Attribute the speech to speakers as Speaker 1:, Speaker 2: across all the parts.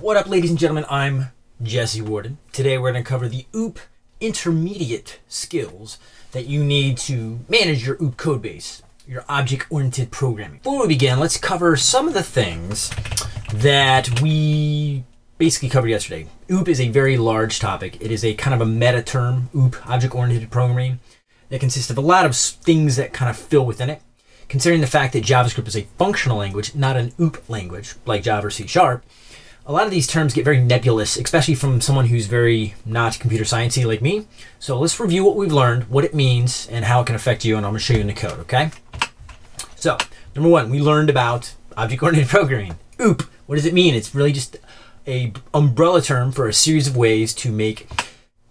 Speaker 1: What up, ladies and gentlemen? I'm Jesse Warden. Today we're going to cover the OOP intermediate skills that you need to manage your OOP codebase, your object-oriented programming. Before we begin, let's cover some of the things that we basically covered yesterday. OOP is a very large topic. It is a kind of a meta term, OOP, object-oriented programming, that consists of a lot of things that kind of fill within it. Considering the fact that JavaScript is a functional language, not an OOP language like Java or C Sharp, a lot of these terms get very nebulous, especially from someone who's very not computer sciencey like me. So let's review what we've learned, what it means, and how it can affect you, and I'm going to show you in the code, okay? So, number one, we learned about object-oriented programming. OOP, what does it mean? It's really just a umbrella term for a series of ways to make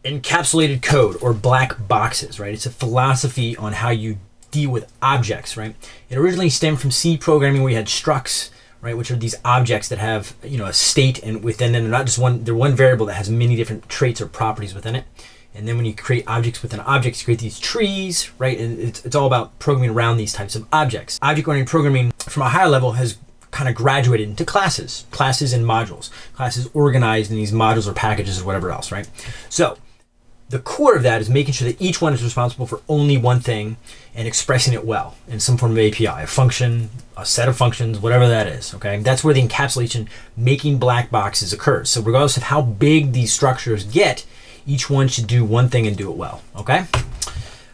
Speaker 1: encapsulated code or black boxes, right? It's a philosophy on how you deal with objects, right? It originally stemmed from C programming where you had structs, right, which are these objects that have, you know, a state and within them, they're not just one, they're one variable that has many different traits or properties within it. And then when you create objects within objects, you create these trees, right? And it's, it's all about programming around these types of objects. Object-oriented programming from a higher level has kind of graduated into classes, classes and modules, classes organized in these modules or packages or whatever else, right? So the core of that is making sure that each one is responsible for only one thing and expressing it well in some form of API, a function, a set of functions, whatever that is. Okay, that's where the encapsulation, making black boxes occurs. So regardless of how big these structures get, each one should do one thing and do it well. Okay,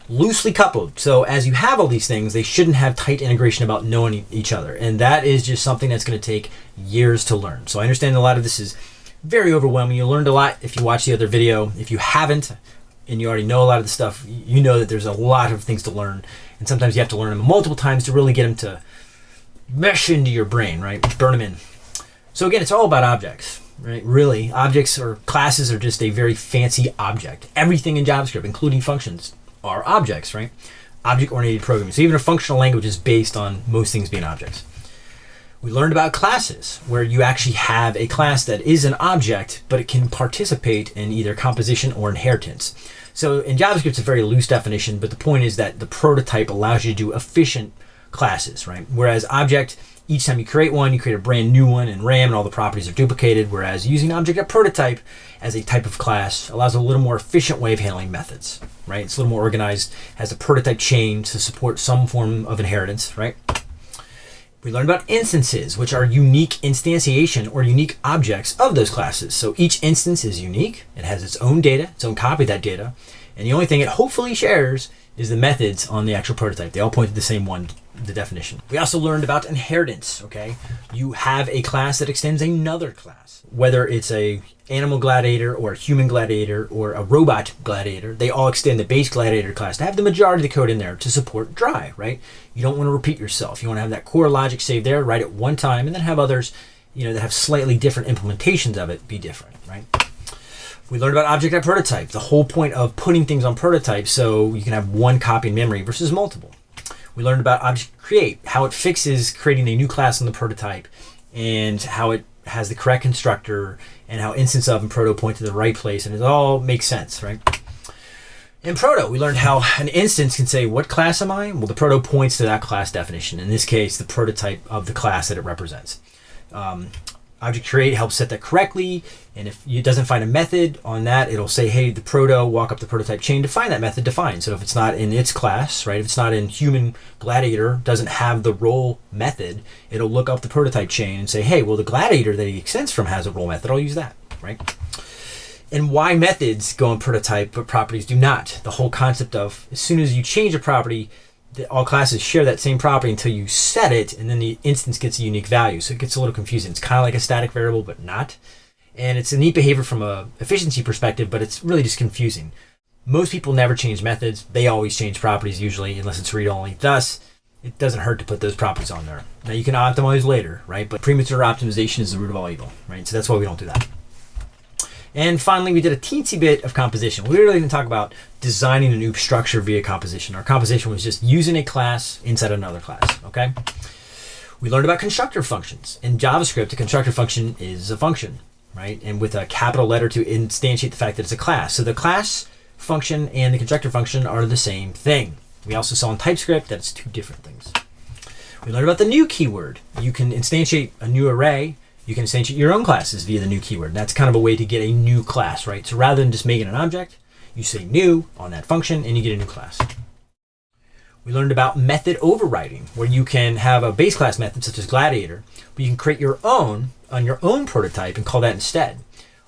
Speaker 1: loosely coupled. So as you have all these things, they shouldn't have tight integration about knowing each other, and that is just something that's going to take years to learn. So I understand a lot of this is very overwhelming. You learned a lot if you watch the other video. If you haven't, and you already know a lot of the stuff, you know that there's a lot of things to learn. And sometimes you have to learn them multiple times to really get them to mesh into your brain, right? Burn them in. So again, it's all about objects, right? Really, objects or classes are just a very fancy object. Everything in JavaScript, including functions, are objects, right? Object-oriented programming. So even a functional language is based on most things being objects. We learned about classes, where you actually have a class that is an object, but it can participate in either composition or inheritance. So in JavaScript, it's a very loose definition, but the point is that the prototype allows you to do efficient classes, right? Whereas object, each time you create one, you create a brand new one in RAM and all the properties are duplicated, whereas using object at prototype as a type of class allows a little more efficient way of handling methods, right? It's a little more organized, has a prototype chain to support some form of inheritance, right? We learned about instances, which are unique instantiation or unique objects of those classes. So each instance is unique. It has its own data, its own copy of that data. And the only thing it hopefully shares is the methods on the actual prototype. They all point to the same one, the definition. We also learned about inheritance, okay? You have a class that extends another class, whether it's a animal gladiator or a human gladiator or a robot gladiator, they all extend the base gladiator class to have the majority of the code in there to support dry, right? You don't want to repeat yourself. You want to have that core logic saved there, write it one time, and then have others, you know, that have slightly different implementations of it be different, right? We learned about object at prototype, the whole point of putting things on prototype so you can have one copy in memory versus multiple. We learned about object create, how it fixes creating a new class on the prototype and how it has the correct constructor and how instance of and proto point to the right place and it all makes sense, right? In proto, we learned how an instance can say, what class am I? Well, the proto points to that class definition. In this case, the prototype of the class that it represents. Um, object create helps set that correctly. And if it doesn't find a method on that, it'll say, hey, the proto, walk up the prototype chain to find that method defined. So if it's not in its class, right, if it's not in human gladiator, doesn't have the roll method, it'll look up the prototype chain and say, hey, well, the gladiator that he extends from has a roll method. I'll use that, right? And why methods go in prototype, but properties do not. The whole concept of as soon as you change a property, all classes share that same property until you set it, and then the instance gets a unique value. So it gets a little confusing. It's kind of like a static variable, but not. And it's a neat behavior from a efficiency perspective, but it's really just confusing. Most people never change methods. They always change properties usually, unless it's read-only. Thus, it doesn't hurt to put those properties on there. Now you can optimize later, right? But premature optimization is the root of all evil, right? So that's why we don't do that. And finally, we did a teensy bit of composition. We really didn't talk about designing a new structure via composition. Our composition was just using a class inside another class, okay? We learned about constructor functions. In JavaScript, a constructor function is a function, right? And with a capital letter to instantiate the fact that it's a class. So the class function and the constructor function are the same thing. We also saw in TypeScript that it's two different things. We learned about the new keyword. You can instantiate a new array you can instantiate your own classes via the new keyword. That's kind of a way to get a new class, right? So rather than just making an object, you say new on that function and you get a new class. We learned about method overriding, where you can have a base class method such as Gladiator, but you can create your own on your own prototype and call that instead.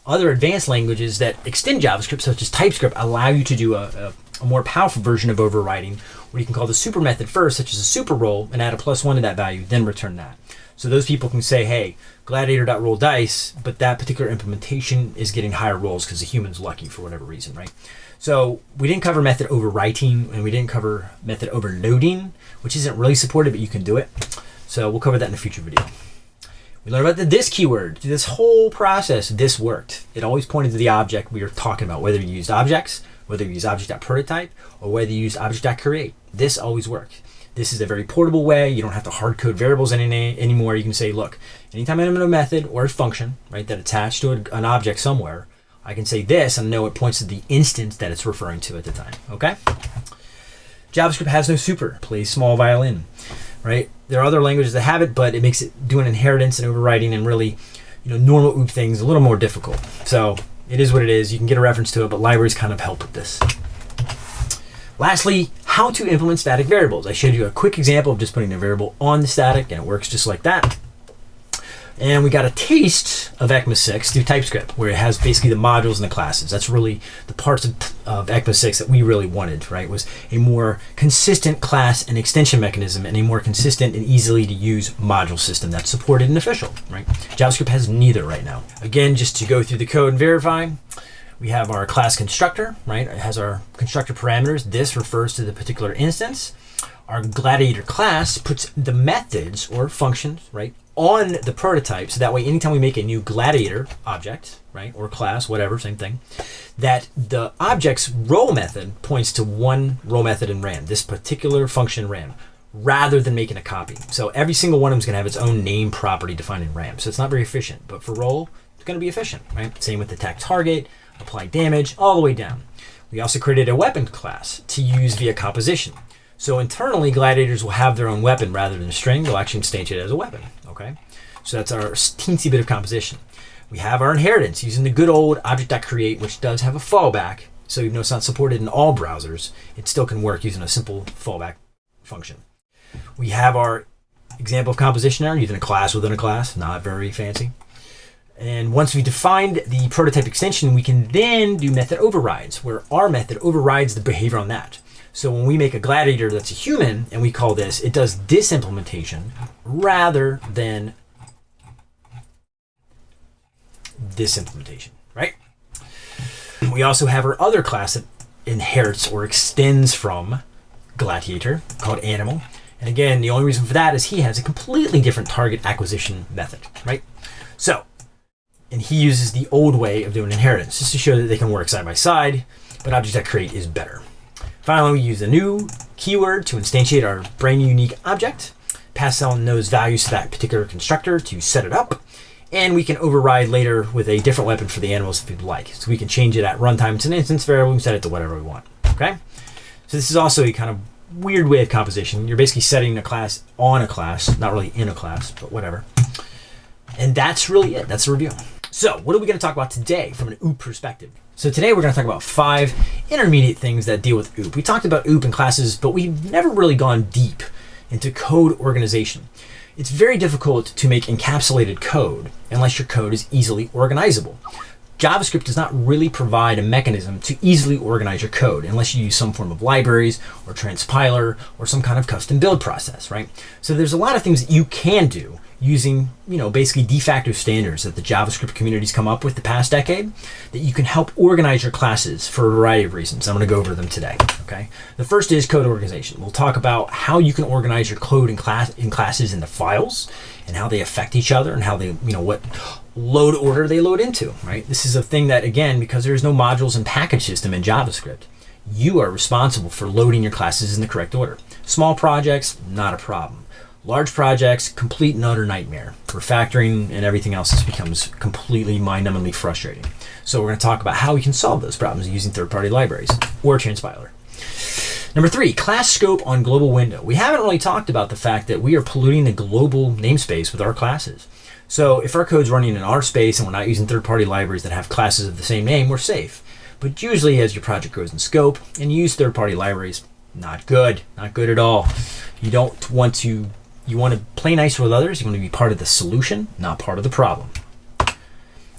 Speaker 1: Other advanced languages that extend JavaScript, such as TypeScript, allow you to do a, a, a more powerful version of overriding, where you can call the super method first, such as a super roll, and add a plus one to that value, then return that. So those people can say, hey, gladiator.roll dice, but that particular implementation is getting higher rolls because the human's lucky for whatever reason, right? So we didn't cover method overwriting and we didn't cover method overloading, which isn't really supported, but you can do it. So we'll cover that in a future video. We learned about the this keyword. This whole process, this worked. It always pointed to the object we were talking about, whether you used objects, whether you use object.prototype, or whether you use object.create. This always worked. This is a very portable way. You don't have to hard code variables any, anymore. You can say, look, anytime I'm in a method or a function, right, that attached to an object somewhere, I can say this and know it points to the instance that it's referring to at the time, okay? JavaScript has no super, plays small violin, right? There are other languages that have it, but it makes it doing inheritance and overriding and really, you know, normal OOP things a little more difficult. So it is what it is. You can get a reference to it, but libraries kind of help with this. Lastly, how to implement static variables. I showed you a quick example of just putting a variable on the static and it works just like that. And we got a taste of ECMA 6 through TypeScript, where it has basically the modules and the classes. That's really the parts of, of ECMA 6 that we really wanted, right? Was a more consistent class and extension mechanism and a more consistent and easily to use module system that's supported and official, right? JavaScript has neither right now. Again, just to go through the code and verify, we have our class constructor, right? It has our constructor parameters. This refers to the particular instance. Our gladiator class puts the methods or functions, right, on the prototype. So that way, anytime we make a new gladiator object, right, or class, whatever, same thing, that the object's roll method points to one roll method in RAM, this particular function RAM, rather than making a copy. So every single one of them is going to have its own name property defined in RAM. So it's not very efficient, but for roll, it's going to be efficient, right? Same with the attack target, apply damage, all the way down. We also created a weapon class to use via composition. So internally, gladiators will have their own weapon rather than a string. They'll actually instantiate it as a weapon. Okay, so that's our teensy bit of composition. We have our inheritance using the good old object.create, which does have a fallback. So even though it's not supported in all browsers, it still can work using a simple fallback function. We have our example of composition error using a class within a class, not very fancy. And once we defined the prototype extension, we can then do method overrides, where our method overrides the behavior on that. So when we make a gladiator that's a human and we call this, it does this implementation rather than this implementation, right? We also have our other class that inherits or extends from gladiator called animal. And again, the only reason for that is he has a completely different target acquisition method, right? So and he uses the old way of doing inheritance just to show that they can work side by side, but object.create is better. Finally, we use a new keyword to instantiate our brand new unique object, pass on those values to that particular constructor to set it up, and we can override later with a different weapon for the animals if we'd like. So we can change it at runtime to an instance variable and set it to whatever we want, okay? So this is also a kind of weird way of composition. You're basically setting a class on a class, not really in a class, but whatever. And that's really it. That's the review. So what are we going to talk about today from an OOP perspective? So today we're going to talk about five intermediate things that deal with OOP. We talked about OOP in classes, but we've never really gone deep into code organization. It's very difficult to make encapsulated code unless your code is easily organizable. JavaScript does not really provide a mechanism to easily organize your code unless you use some form of libraries or transpiler or some kind of custom build process, right? So there's a lot of things that you can do using, you know, basically de facto standards that the JavaScript community's come up with the past decade that you can help organize your classes for a variety of reasons. I'm going to go over them today. Okay. The first is code organization. We'll talk about how you can organize your code in class in classes into files and how they affect each other and how they, you know, what load order they load into, right? This is a thing that again, because there's no modules and package system in JavaScript, you are responsible for loading your classes in the correct order. Small projects, not a problem Large projects, complete and utter nightmare. Refactoring and everything else just becomes completely mind-numbingly frustrating. So we're going to talk about how we can solve those problems using third-party libraries or Transpiler. Number three, class scope on global window. We haven't really talked about the fact that we are polluting the global namespace with our classes. So if our code's running in our space and we're not using third-party libraries that have classes of the same name, we're safe. But usually as your project grows in scope and you use third-party libraries, not good, not good at all. You don't want to, you want to play nice with others. You want to be part of the solution, not part of the problem.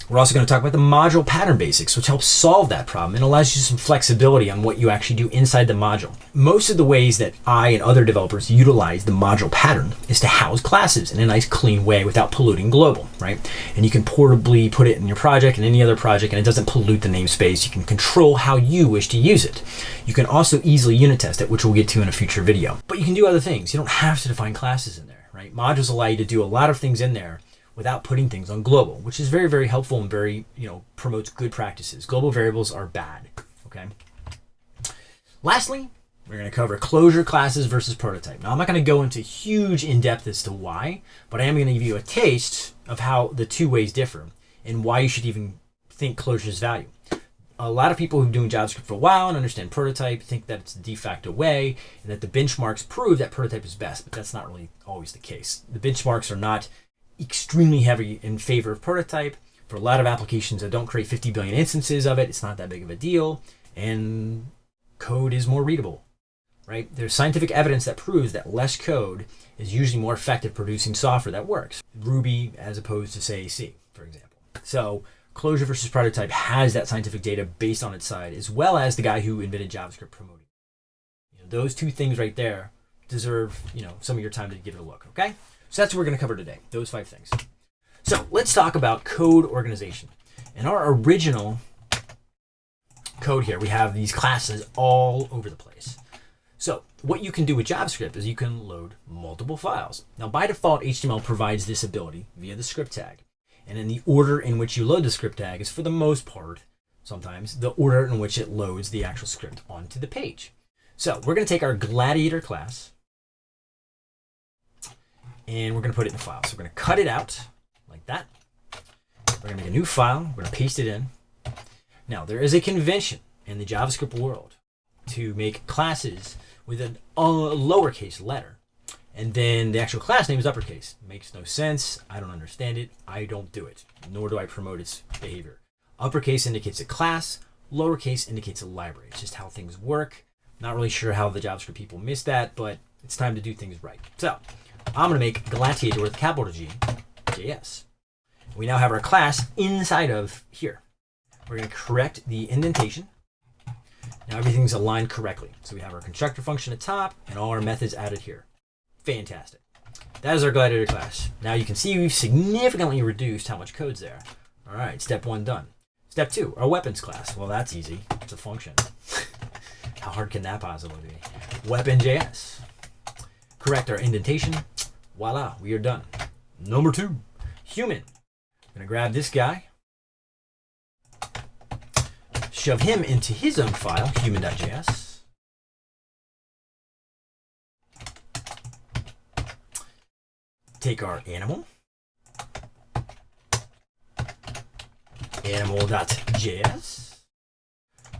Speaker 1: We're also going to talk about the module pattern basics, which helps solve that problem and allows you some flexibility on what you actually do inside the module. Most of the ways that I and other developers utilize the module pattern is to house classes in a nice clean way without polluting global, right? And you can portably put it in your project and any other project and it doesn't pollute the namespace. You can control how you wish to use it. You can also easily unit test it, which we'll get to in a future video. But you can do other things. You don't have to define classes in there, right? Modules allow you to do a lot of things in there without putting things on global, which is very, very helpful and very, you know, promotes good practices. Global variables are bad, okay? Lastly, we're going to cover closure classes versus prototype. Now, I'm not going to go into huge in-depth as to why, but I am going to give you a taste of how the two ways differ and why you should even think closure's value. A lot of people who've been doing JavaScript for a while and understand prototype think that it's the de facto way and that the benchmarks prove that prototype is best, but that's not really always the case. The benchmarks are not extremely heavy in favor of prototype. For a lot of applications that don't create 50 billion instances of it, it's not that big of a deal. And code is more readable, right? There's scientific evidence that proves that less code is usually more effective producing software that works. Ruby as opposed to say C, for example. So closure versus prototype has that scientific data based on its side, as well as the guy who invented JavaScript promoting. You know, those two things right there deserve, you know, some of your time to give it a look, okay? So that's what we're going to cover today, those five things. So let's talk about code organization. In our original code here, we have these classes all over the place. So what you can do with JavaScript is you can load multiple files. Now by default, HTML provides this ability via the script tag. And in the order in which you load the script tag is for the most part, sometimes, the order in which it loads the actual script onto the page. So we're going to take our Gladiator class, and we're going to put it in a file. So we're going to cut it out like that. We're going to make a new file. We're going to paste it in. Now, there is a convention in the JavaScript world to make classes with a lowercase letter. And then the actual class name is uppercase. Makes no sense. I don't understand it. I don't do it, nor do I promote its behavior. Uppercase indicates a class. Lowercase indicates a library. It's just how things work. Not really sure how the JavaScript people missed that, but it's time to do things right. So I'm going to make Gladiator with capital G, JS. We now have our class inside of here. We're going to correct the indentation. Now everything's aligned correctly. So we have our constructor function at top and all our methods added here. Fantastic. That is our Gladiator class. Now you can see we've significantly reduced how much code's there. All right, step one done. Step two, our weapons class. Well, that's easy. It's a function. how hard can that possibly be? Weapon.js. Correct our indentation voila, we are done. Number two, human. I'm gonna grab this guy, shove him into his own file, human.js. Take our animal, animal.js,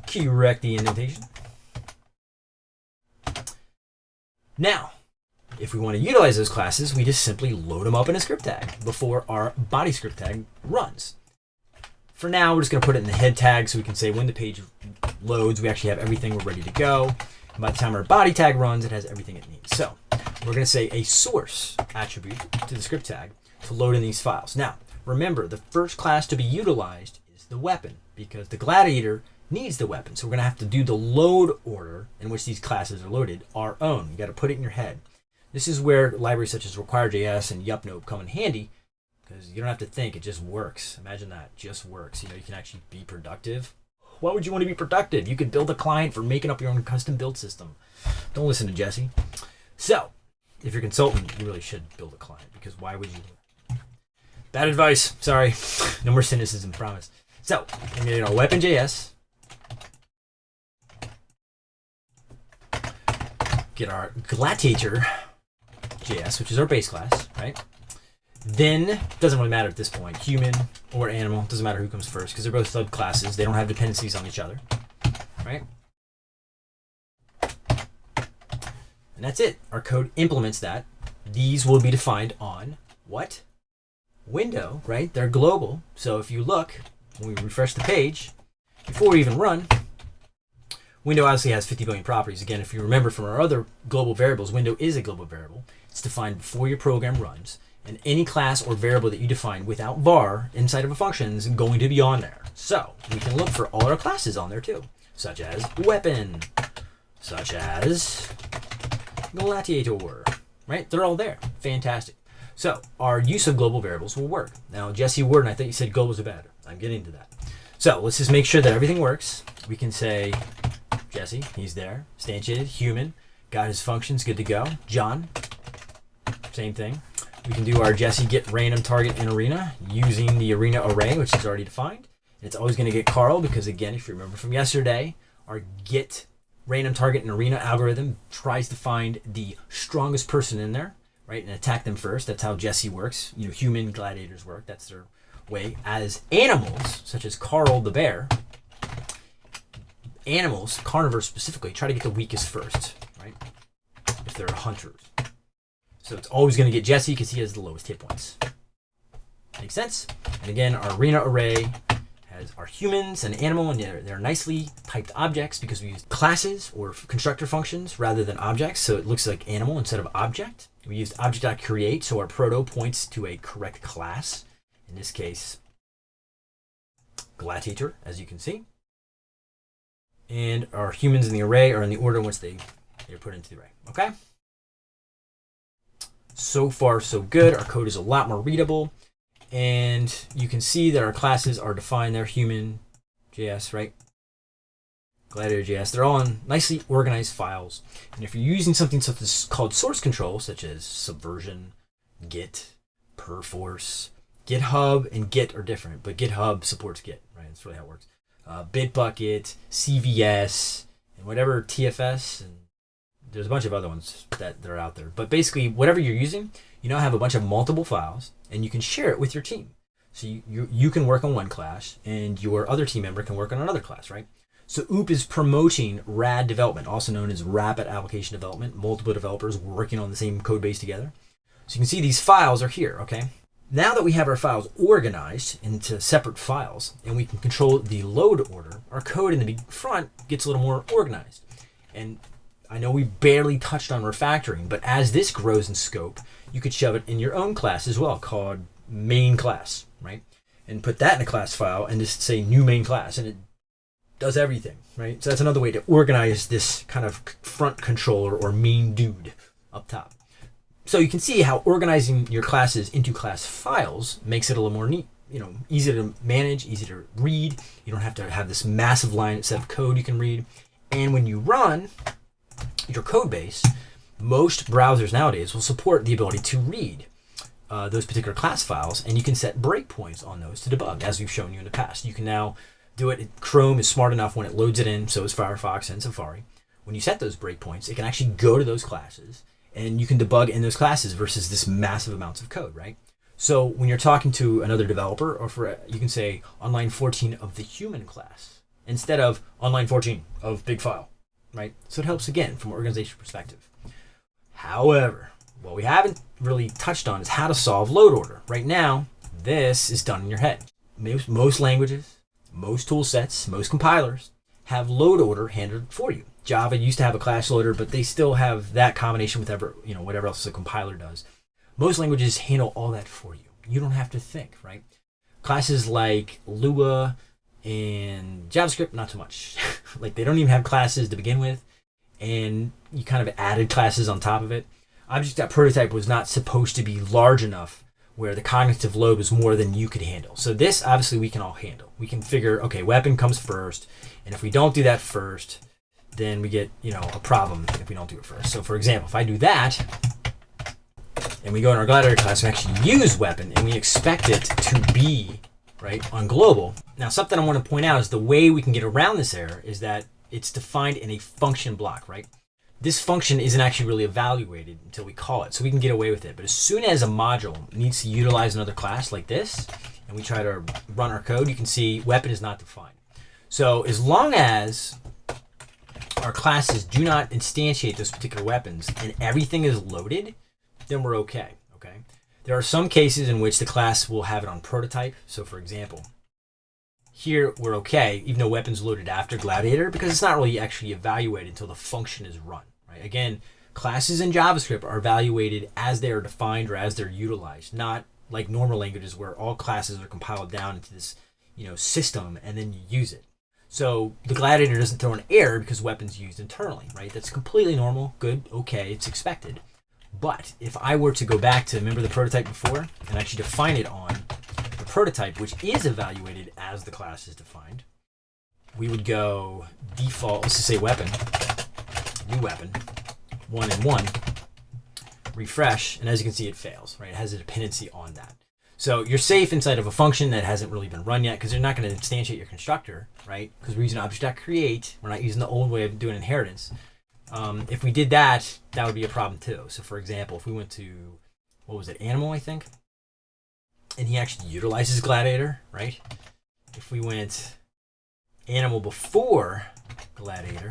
Speaker 1: correct the indentation. Now, if we want to utilize those classes, we just simply load them up in a script tag before our body script tag runs. For now, we're just going to put it in the head tag so we can say when the page loads, we actually have everything, we're ready to go. And by the time our body tag runs, it has everything it needs. So we're going to say a source attribute to the script tag to load in these files. Now, remember, the first class to be utilized is the weapon because the gladiator needs the weapon. So we're going to have to do the load order in which these classes are loaded our own. You got to put it in your head. This is where libraries such as require.js and yepnope come in handy because you don't have to think, it just works. Imagine that, just works. You know, you can actually be productive. Why would you want to be productive? You could build a client for making up your own custom build system. Don't listen to Jesse. So, if you're a consultant, you really should build a client because why would you? Bad advice. Sorry. no more cynicism, promise. So, I'm going to weapon.js. Get our gladiator JS, which is our base class, right? Then, doesn't really matter at this point, human or animal, doesn't matter who comes first, because they're both subclasses. They don't have dependencies on each other, right? And that's it. Our code implements that. These will be defined on what? window, right? They're global. So if you look, when we refresh the page, before we even run, window obviously has 50 billion properties. Again, if you remember from our other global variables, window is a global variable. It's defined before your program runs. And any class or variable that you define without var inside of a function is going to be on there. So we can look for all our classes on there too, such as weapon, such as gladiator, right? They're all there. Fantastic. So our use of global variables will work. Now, Jesse Warden, I thought you said globals are bad. I'm getting to that. So let's just make sure that everything works. We can say Jesse, he's there. Instantiated, human, got his functions, good to go. John, same thing. We can do our Jesse get random target in arena using the arena array, which is already defined. It's always going to get Carl because, again, if you remember from yesterday, our get random target in arena algorithm tries to find the strongest person in there, right, and attack them first. That's how Jesse works. You know, human gladiators work. That's their way. As animals, such as Carl the bear, animals, carnivores specifically, try to get the weakest first, right? If they're hunters. So it's always going to get Jesse because he has the lowest hit points. Makes sense? And again, our arena array has our humans and animal, and they're, they're nicely typed objects because we use classes or constructor functions rather than objects. So it looks like animal instead of object. We used object.create, so our proto points to a correct class. In this case, gladiator, as you can see. And our humans in the array are in the order in which they, they're put into the array. Okay? So far, so good. Our code is a lot more readable. And you can see that our classes are defined there, human JS, right? Gladiator JS. They're all in nicely organized files. And if you're using something such as called source control, such as Subversion, Git, Perforce, GitHub and Git are different, but GitHub supports Git, right? That's really how it works. Uh, Bitbucket, CVS, and whatever TFS and there's a bunch of other ones that, that are out there. But basically, whatever you're using, you now have a bunch of multiple files, and you can share it with your team. So you, you, you can work on one class, and your other team member can work on another class, right? So OOP is promoting RAD development, also known as Rapid Application Development, multiple developers working on the same code base together. So you can see these files are here, okay? Now that we have our files organized into separate files and we can control the load order, our code in the front gets a little more organized. And I know we barely touched on refactoring, but as this grows in scope, you could shove it in your own class as well, called main class, right? And put that in a class file and just say new main class, and it does everything, right? So that's another way to organize this kind of front controller or main dude up top. So you can see how organizing your classes into class files makes it a little more neat, you know, easy to manage, easy to read. You don't have to have this massive line set of code you can read. And when you run, your code base, most browsers nowadays will support the ability to read uh, those particular class files, and you can set breakpoints on those to debug, as we've shown you in the past. You can now do it. Chrome is smart enough when it loads it in, so is Firefox and Safari. When you set those breakpoints, it can actually go to those classes, and you can debug in those classes versus this massive amounts of code, right? So when you're talking to another developer, or for you can say on line 14 of the human class instead of on line 14 of big file right? So it helps again from an organization perspective. However, what we haven't really touched on is how to solve load order. Right now, this is done in your head. Most, most languages, most tool sets, most compilers have load order handled for you. Java used to have a class loader, but they still have that combination with ever, you know, whatever else the compiler does. Most languages handle all that for you. You don't have to think, right? Classes like Lua, and JavaScript, not so much. like they don't even have classes to begin with, and you kind of added classes on top of it. Object.prototype was not supposed to be large enough where the cognitive load was more than you could handle. So this obviously we can all handle. We can figure, okay, weapon comes first, and if we don't do that first, then we get, you know, a problem if we don't do it first. So for example, if I do that, and we go in our gladiator class, we actually use weapon, and we expect it to be right, on global. Now, something I want to point out is the way we can get around this error is that it's defined in a function block, right? This function isn't actually really evaluated until we call it, so we can get away with it. But as soon as a module needs to utilize another class like this, and we try to run our code, you can see weapon is not defined. So as long as our classes do not instantiate those particular weapons and everything is loaded, then we're okay, okay? There are some cases in which the class will have it on prototype. So for example, here we're okay, even though weapons loaded after Gladiator, because it's not really actually evaluated until the function is run, right? Again, classes in JavaScript are evaluated as they are defined or as they're utilized, not like normal languages where all classes are compiled down into this, you know, system and then you use it. So the Gladiator doesn't throw an error because weapons used internally, right? That's completely normal, good, okay, it's expected. But if I were to go back to remember the prototype before and actually define it on the prototype, which is evaluated as the class is defined, we would go default, let's just say weapon, new weapon, one and one, refresh, and as you can see, it fails, right? It has a dependency on that. So you're safe inside of a function that hasn't really been run yet because you're not going to instantiate your constructor, right? Because we're using object.create. We're not using the old way of doing inheritance. Um, if we did that, that would be a problem too. So for example, if we went to, what was it, animal, I think? And he actually utilizes gladiator, right? If we went animal before gladiator,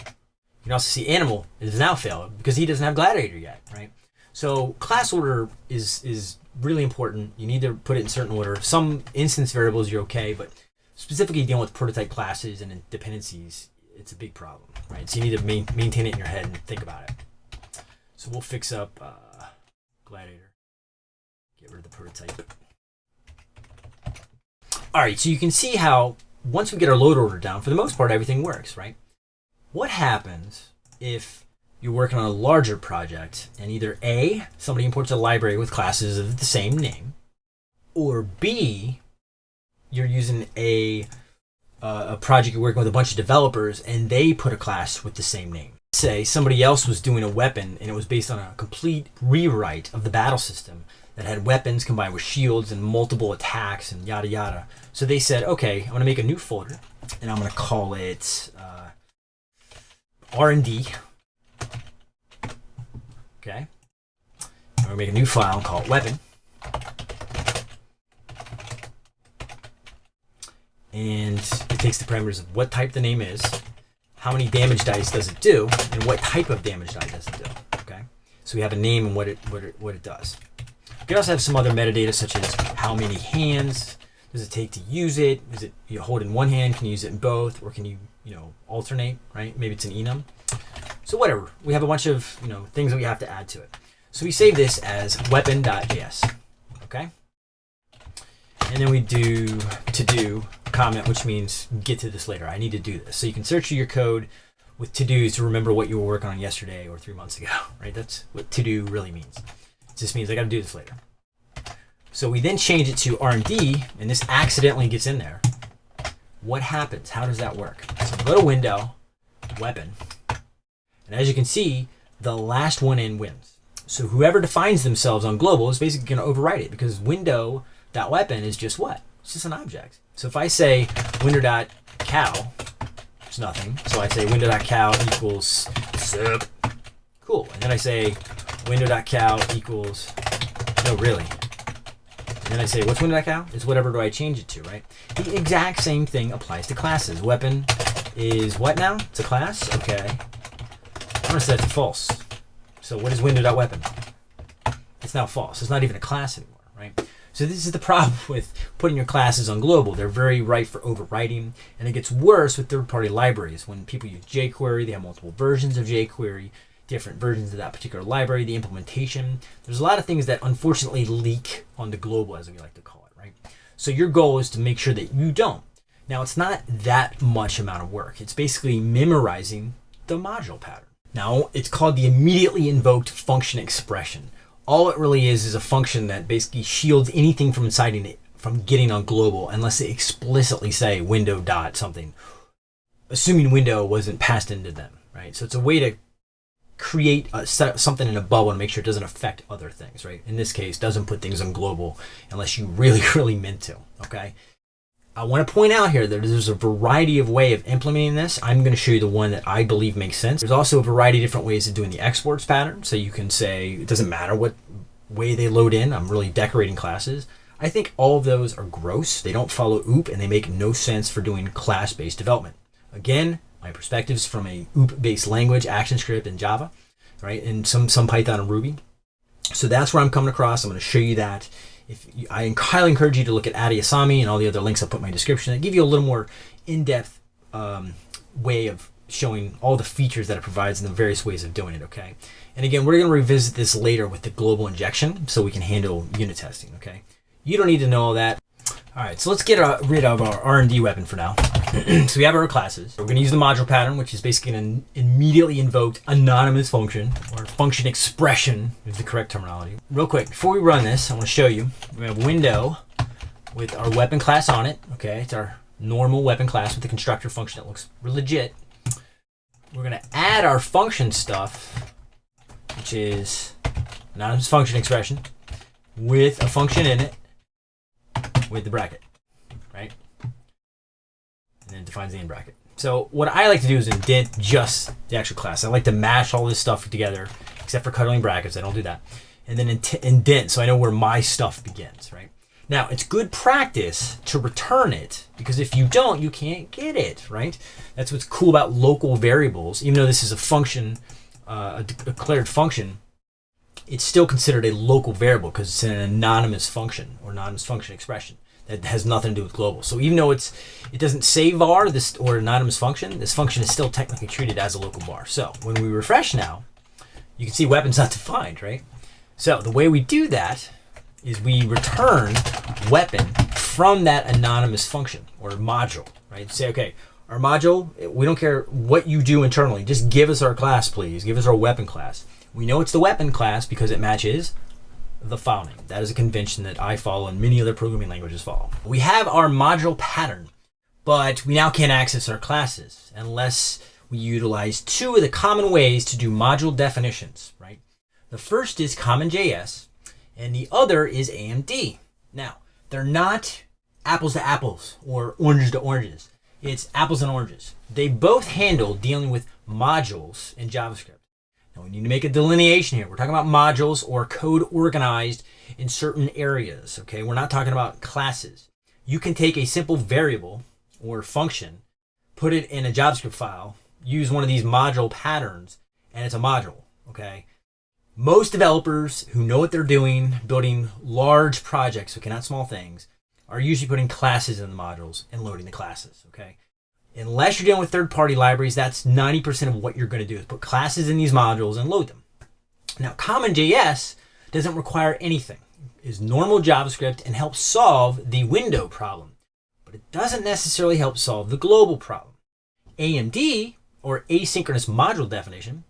Speaker 1: you can also see animal is now failed because he doesn't have gladiator yet, right? So class order is is really important. You need to put it in certain order. Some instance variables you're okay, but specifically dealing with prototype classes and dependencies, it's a big problem, right? So you need to main, maintain it in your head and think about it. So we'll fix up uh, Gladiator. Get rid of the prototype. All right, so you can see how once we get our load order down, for the most part, everything works, right? What happens if you're working on a larger project and either A, somebody imports a library with classes of the same name, or B, you're using a, uh, a project you're working with a bunch of developers and they put a class with the same name. Say somebody else was doing a weapon and it was based on a complete rewrite of the battle system that had weapons combined with shields and multiple attacks and yada yada. So they said, okay, I'm going to make a new folder and I'm going to call it uh, R&D Okay. I'm going to make a new file called weapon. And it takes the parameters of what type the name is, how many damage dice does it do, and what type of damage die does it do. Okay. So we have a name and what it what it what it does. You can also have some other metadata such as how many hands does it take to use it? Is it you hold it in one hand? Can you use it in both, or can you you know alternate? Right? Maybe it's an enum. So whatever, we have a bunch of you know things that we have to add to it. So we save this as weapon.js, okay? And then we do to do comment, which means get to this later. I need to do this. So you can search your code with to dos to remember what you were working on yesterday or three months ago, right? That's what to do really means. It just means I got to do this later. So we then change it to R&D, and this accidentally gets in there. What happens? How does that work? So go to Window, Weapon, and as you can see, the last one in wins. So whoever defines themselves on global is basically going to overwrite it because window.weapon is just what? It's just an object. So if I say window.cow, it's nothing. So I say window.cow equals sup. Cool. And then I say window.cow equals, no, really. And then I say, what's window.cow? It's whatever do I change it to, right? The exact same thing applies to classes. Weapon is what now? It's a class? Okay. I'm gonna set it to false. So what is window.weapon? It's now false. It's not even a class anymore, right? So this is the problem with putting your classes on global. They're very ripe for overwriting, and it gets worse with third-party libraries. When people use jQuery, they have multiple versions of jQuery, different versions of that particular library, the implementation. There's a lot of things that unfortunately leak on the global, as we like to call it, right? So your goal is to make sure that you don't. Now, it's not that much amount of work. It's basically memorizing the module pattern. Now, it's called the immediately invoked function expression. All it really is is a function that basically shields anything from inciting it from getting on global unless they explicitly say window dot something, assuming window wasn't passed into them, right? So it's a way to create a, something in a bubble and make sure it doesn't affect other things, right? In this case, doesn't put things on global unless you really, really meant to, okay? I want to point out here that there's a variety of way of implementing this. I'm going to show you the one that I believe makes sense. There's also a variety of different ways of doing the exports pattern. So you can say, it doesn't matter what way they load in. I'm really decorating classes. I think all of those are gross. They don't follow OOP and they make no sense for doing class-based development. Again, my perspectives from a OOP-based language, ActionScript, and Java, right? And some, some Python and Ruby. So that's where I'm coming across. I'm going to show you that. If you, I highly encourage you to look at Addy Osmani and all the other links I'll put in my description that give you a little more in-depth um, way of showing all the features that it provides and the various ways of doing it, okay? And again, we're going to revisit this later with the global injection so we can handle unit testing, okay? You don't need to know all that. All right, so let's get uh, rid of our R&D weapon for now. so we have our classes. We're going to use the module pattern, which is basically an immediately invoked anonymous function, or function expression is the correct terminology. Real quick, before we run this, I want to show you. We have a window with our weapon class on it. Okay, it's our normal weapon class with the constructor function that looks legit. We're going to add our function stuff, which is anonymous function expression, with a function in it with the bracket, right? And then defines the end bracket. So what I like to do is indent just the actual class. I like to mash all this stuff together, except for cuddling brackets. I don't do that. And then indent so I know where my stuff begins, right? Now, it's good practice to return it because if you don't, you can't get it, right? That's what's cool about local variables. Even though this is a function, uh, a declared function, it's still considered a local variable because it's an anonymous function or anonymous function expression that has nothing to do with global. So even though it's it doesn't say var this or anonymous function, this function is still technically treated as a local var. So when we refresh now, you can see weapons not defined, right? So the way we do that is we return weapon from that anonymous function or module, right? Say, okay, our module, we don't care what you do internally, just give us our class, please. Give us our weapon class. We know it's the weapon class because it matches the file name. That is a convention that I follow and many other programming languages follow. We have our module pattern, but we now can't access our classes unless we utilize two of the common ways to do module definitions, right? The first is CommonJS and the other is AMD. Now, they're not apples to apples or oranges to oranges. It's apples and oranges. They both handle dealing with modules in JavaScript. Now we need to make a delineation here. We're talking about modules or code organized in certain areas, okay? We're not talking about classes. You can take a simple variable or function, put it in a JavaScript file, use one of these module patterns, and it's a module, okay? Most developers who know what they're doing, building large projects, okay, not small things, are usually putting classes in the modules and loading the classes, okay? Unless you're dealing with third-party libraries, that's 90% of what you're going to do is put classes in these modules and load them. Now, CommonJS doesn't require anything. Is normal JavaScript and helps solve the window problem, but it doesn't necessarily help solve the global problem. AMD, or asynchronous module definition,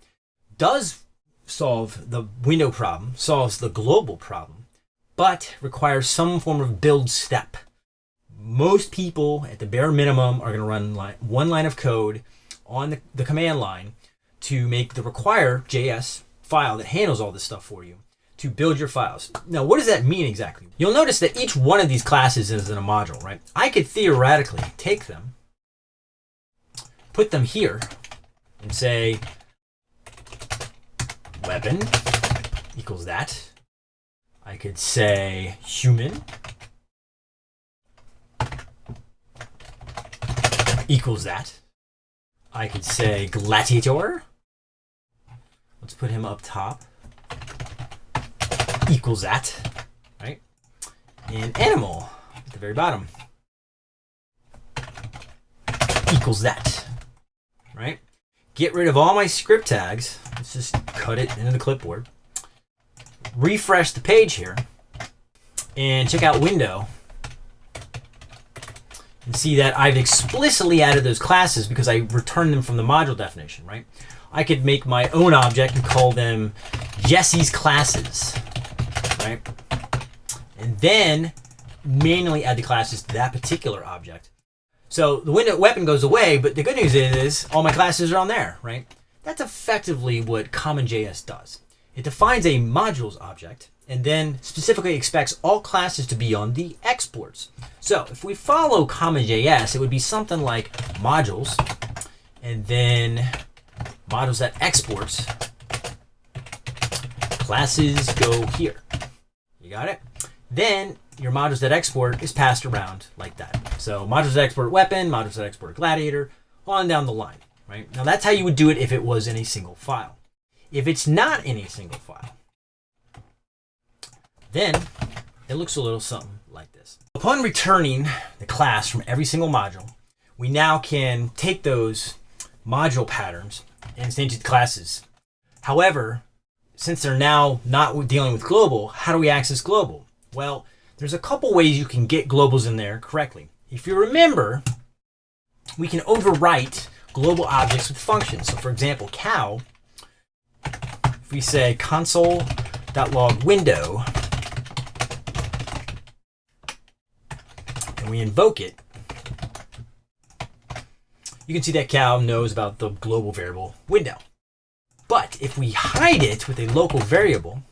Speaker 1: does solve the window problem, solves the global problem, but requires some form of build step most people at the bare minimum are going to run line, one line of code on the, the command line to make the require JS file that handles all this stuff for you to build your files. Now, what does that mean exactly? You'll notice that each one of these classes is in a module, right? I could theoretically take them, put them here, and say weapon equals that. I could say human equals that. I could say gladiator. Let's put him up top. Equals that, right? And animal at the very bottom. Equals that, right? Get rid of all my script tags. Let's just cut it into the clipboard. Refresh the page here. And check out window and see that I've explicitly added those classes because I returned them from the module definition, right? I could make my own object and call them Jesse's classes, right? And then manually add the classes to that particular object. So the window weapon goes away, but the good news is all my classes are on there, right? That's effectively what CommonJS does. It defines a modules object and then specifically expects all classes to be on the exports. So if we follow CommonJS, it would be something like modules, and then modules that exports, classes go here. You got it? Then your modules that export is passed around like that. So modules that export weapon, modules that export gladiator, on down the line, right? Now that's how you would do it if it was in a single file. If it's not in a single file, then it looks a little something like this. Upon returning the class from every single module, we now can take those module patterns and instantiate classes. However, since they're now not dealing with global, how do we access global? Well, there's a couple ways you can get globals in there correctly. If you remember, we can overwrite global objects with functions. So for example, cow, if we say console.log window, and we invoke it, you can see that cow knows about the global variable window. But if we hide it with a local variable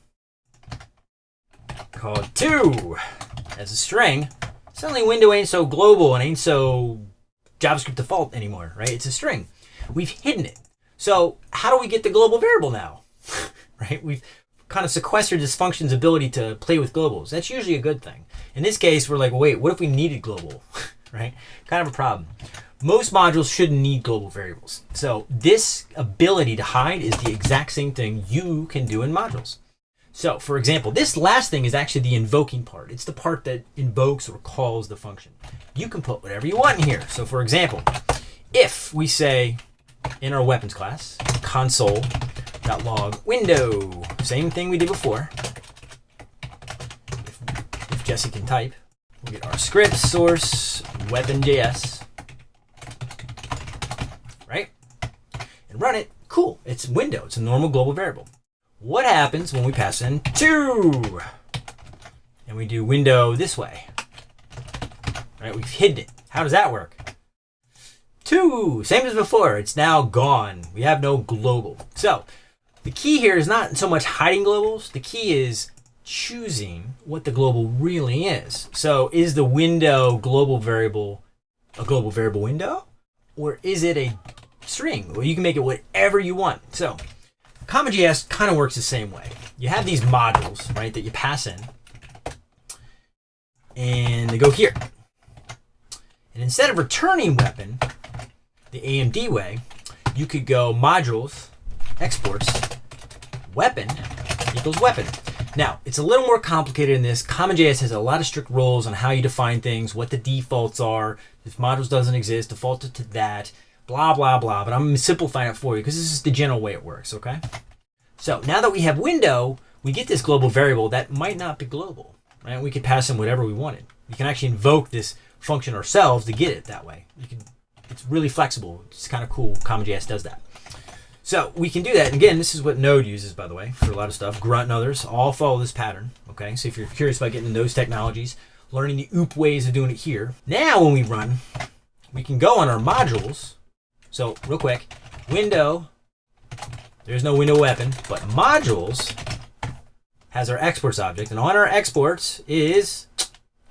Speaker 1: called 2 as a string, suddenly window ain't so global and ain't so JavaScript default anymore, right? It's a string. We've hidden it. So how do we get the global variable now? right? We've kind of sequestered this function's ability to play with globals. That's usually a good thing. In this case, we're like, wait, what if we needed global? right? Kind of a problem. Most modules shouldn't need global variables. So this ability to hide is the exact same thing you can do in modules. So for example, this last thing is actually the invoking part. It's the part that invokes or calls the function. You can put whatever you want in here. So for example, if we say in our weapons class, console.log window, same thing we did before. If, if Jesse can type, we'll get our script source weapon.js Right? and run it, cool. It's window. It's a normal global variable. What happens when we pass in 2? And we do window this way. Right, we've hidden it. How does that work? 2, same as before. It's now gone. We have no global. So the key here is not so much hiding globals. The key is choosing what the global really is. So is the window global variable a global variable window? Or is it a string, or you can make it whatever you want. So CommonJS kind of works the same way. You have these modules, right, that you pass in, and they go here. And instead of returning weapon, the AMD way, you could go modules, exports, weapon equals weapon. Now, it's a little more complicated in this. CommonJS has a lot of strict rules on how you define things, what the defaults are. If modules doesn't exist, default it to that blah, blah, blah. But I'm simplifying it for you because this is the general way it works, okay? So now that we have window, we get this global variable that might not be global, right? We could pass in whatever we wanted. We can actually invoke this function ourselves to get it that way. You can, it's really flexible. It's kind of cool. CommonJS does that. So we can do that. And again, this is what Node uses, by the way, for a lot of stuff. Grunt and others all follow this pattern. Okay, so if you're curious about getting into those technologies, learning the OOP ways of doing it here. Now when we run, we can go on our modules so real quick, window, there's no window weapon, but modules has our exports object, and on our exports is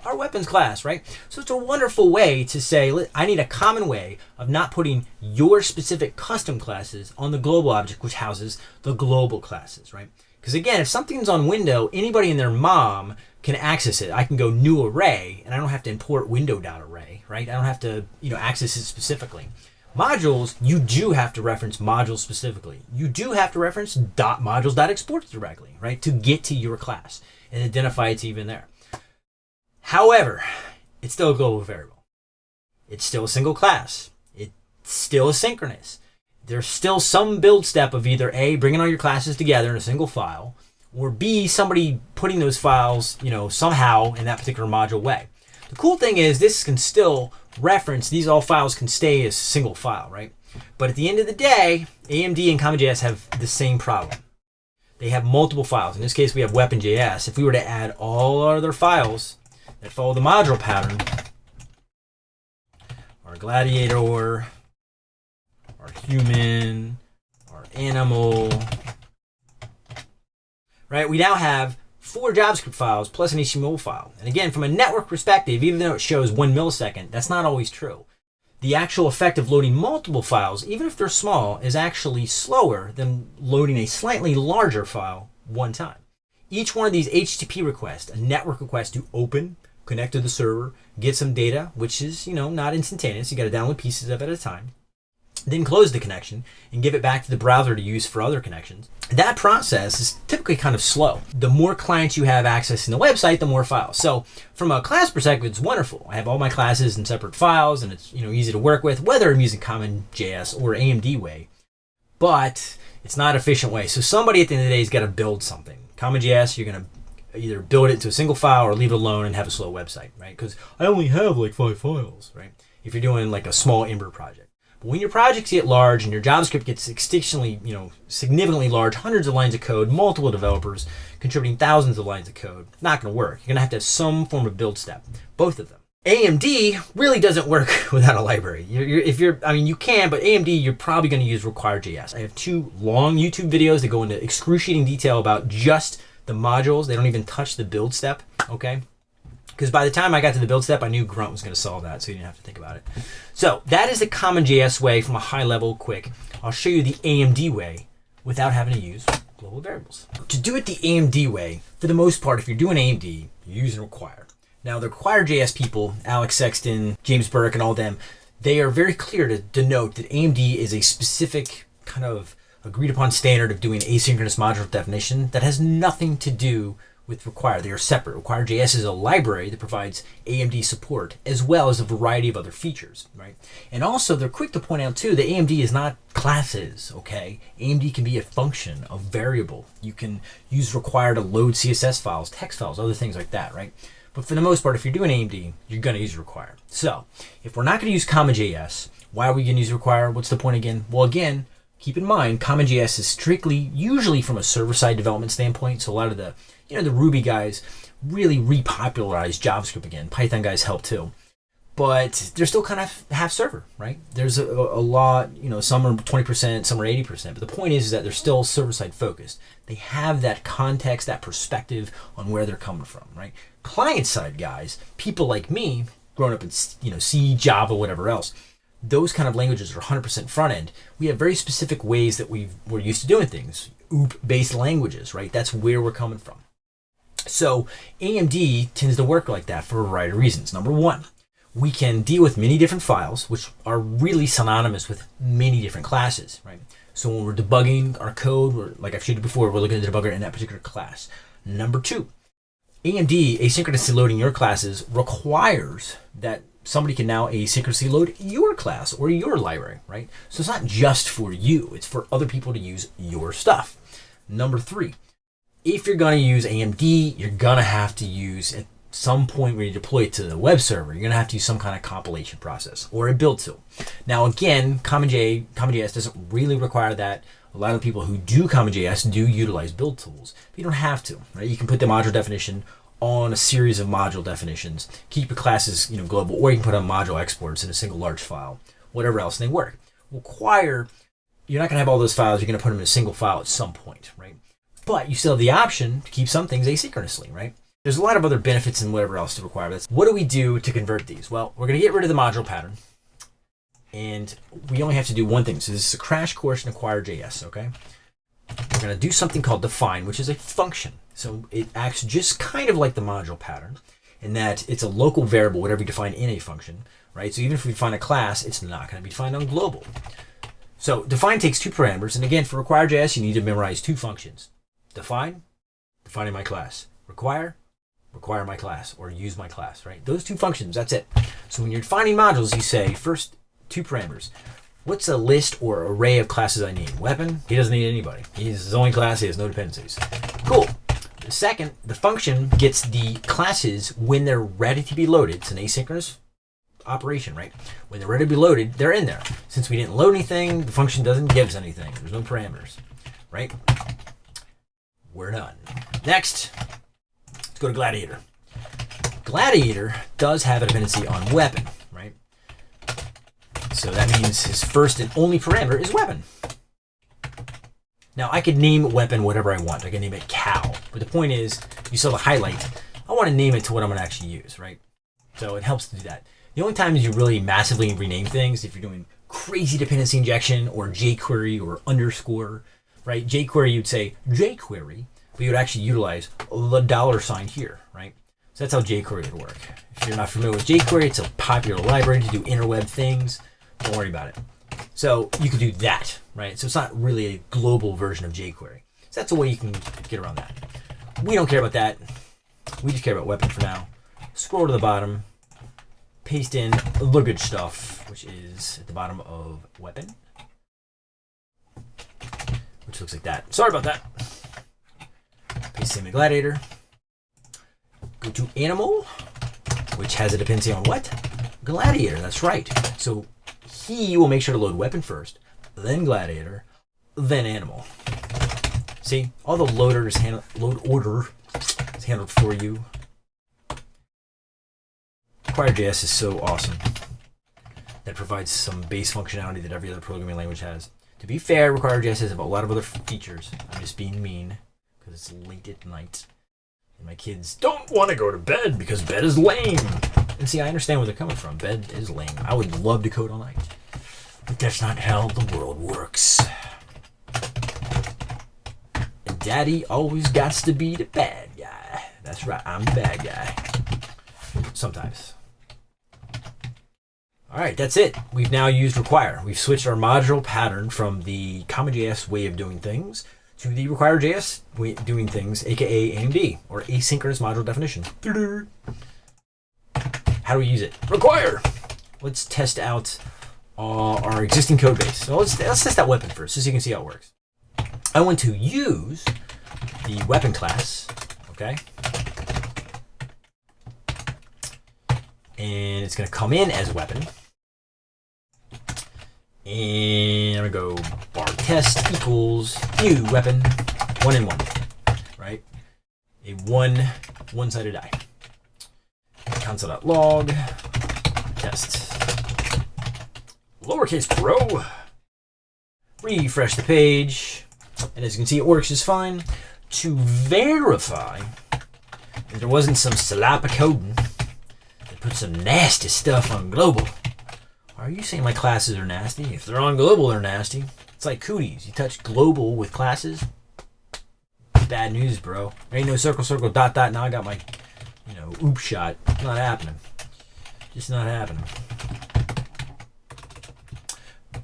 Speaker 1: our weapons class, right? So it's a wonderful way to say, I need a common way of not putting your specific custom classes on the global object, which houses the global classes, right? Because again, if something's on window, anybody and their mom can access it. I can go new array, and I don't have to import window.array, right? I don't have to, you know, access it specifically. Modules, you do have to reference modules specifically. You do have to reference dot modules dot exports directly, right, to get to your class and identify it's even there. However, it's still a global variable. It's still a single class. It's still asynchronous. There's still some build step of either A, bringing all your classes together in a single file, or B, somebody putting those files, you know, somehow in that particular module way. The cool thing is this can still reference, these all files can stay as single file, right? But at the end of the day, AMD and CommonJS have the same problem. They have multiple files. In this case, we have weapon.js. If we were to add all our other files that follow the module pattern, our gladiator, our human, our animal, right? We now have four JavaScript files plus an HTML file. And again, from a network perspective, even though it shows one millisecond, that's not always true. The actual effect of loading multiple files, even if they're small, is actually slower than loading a slightly larger file one time. Each one of these HTTP requests, a network request to open, connect to the server, get some data, which is, you know, not instantaneous. You got to download pieces of it at a time. then close the connection and give it back to the browser to use for other connections. That process is typically kind of slow. The more clients you have accessing the website, the more files. So from a class perspective, it's wonderful. I have all my classes in separate files and it's you know easy to work with, whether I'm using CommonJS or AMD way, But it's not efficient way. So somebody at the end of the day has got to build something. CommonJS, you're going to either build it to a single file or leave it alone and have a slow website, right? Because I only have like five files, right? If you're doing like a small Ember project. But when your projects get large and your JavaScript gets extintionally, you know, significantly large, hundreds of lines of code, multiple developers contributing thousands of lines of code, not going to work. You're going to have to have some form of build step, both of them. AMD really doesn't work without a library. You're, you're, if you're, I mean, you can, but AMD, you're probably going to use require.js. I have two long YouTube videos that go into excruciating detail about just the modules. They don't even touch the build step, okay? Because by the time I got to the build step, I knew Grunt was going to solve that, so you didn't have to think about it. So that is the CommonJS way from a high level quick. I'll show you the AMD way without having to use global variables. To do it the AMD way, for the most part, if you're doing AMD, you use and require. Now, the require.js people, Alex Sexton, James Burke, and all them, they are very clear to denote that AMD is a specific kind of agreed upon standard of doing asynchronous module definition that has nothing to do with Require. They are separate. Require.js is a library that provides AMD support as well as a variety of other features, right? And also, they're quick to point out too that AMD is not classes, okay? AMD can be a function, a variable. You can use Require to load CSS files, text files, other things like that, right? But for the most part, if you're doing AMD, you're going to use require. So if we're not going to use CommonJS, why are we going to use require? What's the point again? Well, again, keep in mind, CommonJS is strictly, usually from a server-side development standpoint. So a lot of the, you know, the Ruby guys really repopularized JavaScript again. Python guys help too. But they're still kind of half server, right? There's a, a lot, you know, some are 20%, some are 80%. But the point is, is that they're still server-side focused. They have that context, that perspective on where they're coming from, right? client side guys, people like me, growing up in you know C, Java, whatever else, those kind of languages are 100% front end. We have very specific ways that we we're used to doing things. OOP based languages, right? That's where we're coming from. So AMD tends to work like that for a variety of reasons. Number one, we can deal with many different files, which are really synonymous with many different classes, right? So when we're debugging our code, we're, like I've showed you before, we're looking at the debugger in that particular class. Number two, AMD asynchronously loading your classes requires that somebody can now asynchronously load your class or your library, right? So it's not just for you, it's for other people to use your stuff. Number three, if you're going to use AMD, you're going to have to use at some point when you deploy it to the web server, you're to have to use some kind of compilation process or a build tool. Now, again, CommonJ, CommonJS doesn't really require that. A lot of people who do CommonJS do utilize build tools, but you don't have to, right? You can put the module definition on a series of module definitions, keep your classes, you know, global, or you can put on module exports in a single large file, whatever else, they work. Require, you're not going to have all those files, you're going to put them in a single file at some point, right? But you still have the option to keep some things asynchronously, right? There's a lot of other benefits and whatever else to require. That's what do we do to convert these? Well, we're going to get rid of the module pattern and we only have to do one thing. So this is a crash course in Require.js, okay? We're going to do something called define, which is a function. So it acts just kind of like the module pattern in that it's a local variable, whatever you define in a function, right? So even if we define a class, it's not going to be defined on global. So define takes two parameters. And again, for Require.js, you need to memorize two functions. Define, defining my class. Require, require my class or use my class, right? Those two functions, that's it. So when you're defining modules, you say first two parameters. What's a list or array of classes I need? Weapon? He doesn't need anybody. He's his only class. He has no dependencies. Cool. Second, the function gets the classes when they're ready to be loaded. It's an asynchronous operation, right? When they're ready to be loaded, they're in there. Since we didn't load anything, the function doesn't give us anything. There's no parameters, right? We're done. Next, let's go to Gladiator. Gladiator does have a dependency on weapon. Right? So that means his first and only parameter is weapon. Now I could name weapon whatever I want. I can name it cow. But the point is, you saw the highlight. I want to name it to what I'm going to actually use, right? So it helps to do that. The only times you really massively rename things, if you're doing crazy dependency injection or jQuery or underscore, right? jQuery, you'd say jQuery, but you would actually utilize the dollar sign here, right? So that's how jQuery would work. If you're not familiar with jQuery, it's a popular library to do interweb things. Don't worry about it. So you can do that, right? So it's not really a global version of jQuery. So that's a way you can get around that. We don't care about that. We just care about weapon for now. Scroll to the bottom, paste in the good stuff, which is at the bottom of weapon, which looks like that. Sorry about that. Paste in the gladiator. Go to animal, which has a dependency on what? Gladiator, that's right. So he will make sure to load weapon first, then gladiator, then animal. See, all the loaders handle load order is handled for you. Require.js is so awesome. That provides some base functionality that every other programming language has. To be fair, Require.js has a lot of other features. I'm just being mean because it's late at night. And my kids don't want to go to bed because bed is lame. And see, I understand where they're coming from. Bed is lame. I would love to code all night. But that's not how the world works. And daddy always got to be the bad guy. That's right, I'm the bad guy. Sometimes. All right, that's it. We've now used require. We've switched our module pattern from the CommonJS way of doing things to the require.js way of doing things, aka AMD, or asynchronous module definition. How do we use it? Require. Let's test out uh, our existing code base. So let's, let's test that weapon first, so you can see how it works. I want to use the weapon class, okay? And it's going to come in as weapon. And I'm gonna go var test equals new weapon, one in one, right? A one, one-sided die. Console.log, test, lowercase pro, refresh the page, and as you can see, it works just fine. To verify that there wasn't some slap coding that put some nasty stuff on global, are you saying my classes are nasty? If they're on global, they're nasty. It's like cooties. You touch global with classes, bad news, bro. There ain't no circle, circle, dot, dot. Now I got my, you know, oop shot. Not happening. Just not happening.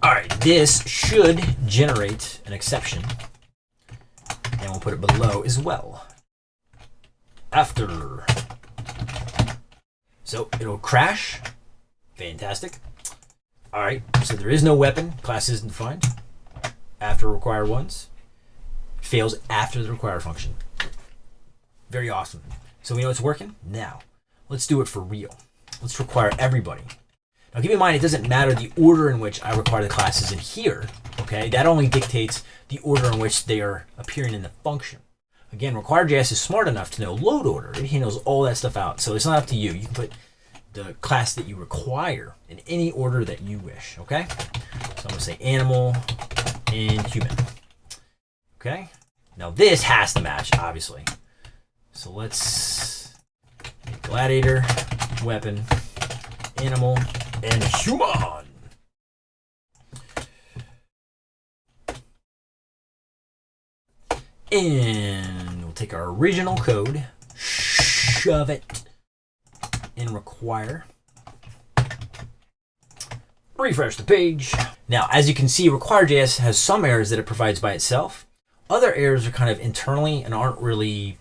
Speaker 1: All right, this should generate an exception. And we'll put it below as well. After. So it'll crash. Fantastic. All right, so there is no weapon. Class isn't defined. After require once. Fails after the require function. Very awesome. So we know it's working? Now, let's do it for real. Let's require everybody. Now keep in mind, it doesn't matter the order in which I require the classes in here, okay? That only dictates the order in which they are appearing in the function. Again, require.js is smart enough to know load order. It handles all that stuff out. So it's not up to you. You can put the class that you require in any order that you wish, okay? So I'm gonna say animal and human, okay? Now this has to match, obviously. So let's gladiator, weapon, animal, and human. And we'll take our original code, shove it in require. Refresh the page. Now, as you can see, require.js has some errors that it provides by itself. Other errors are kind of internally and aren't really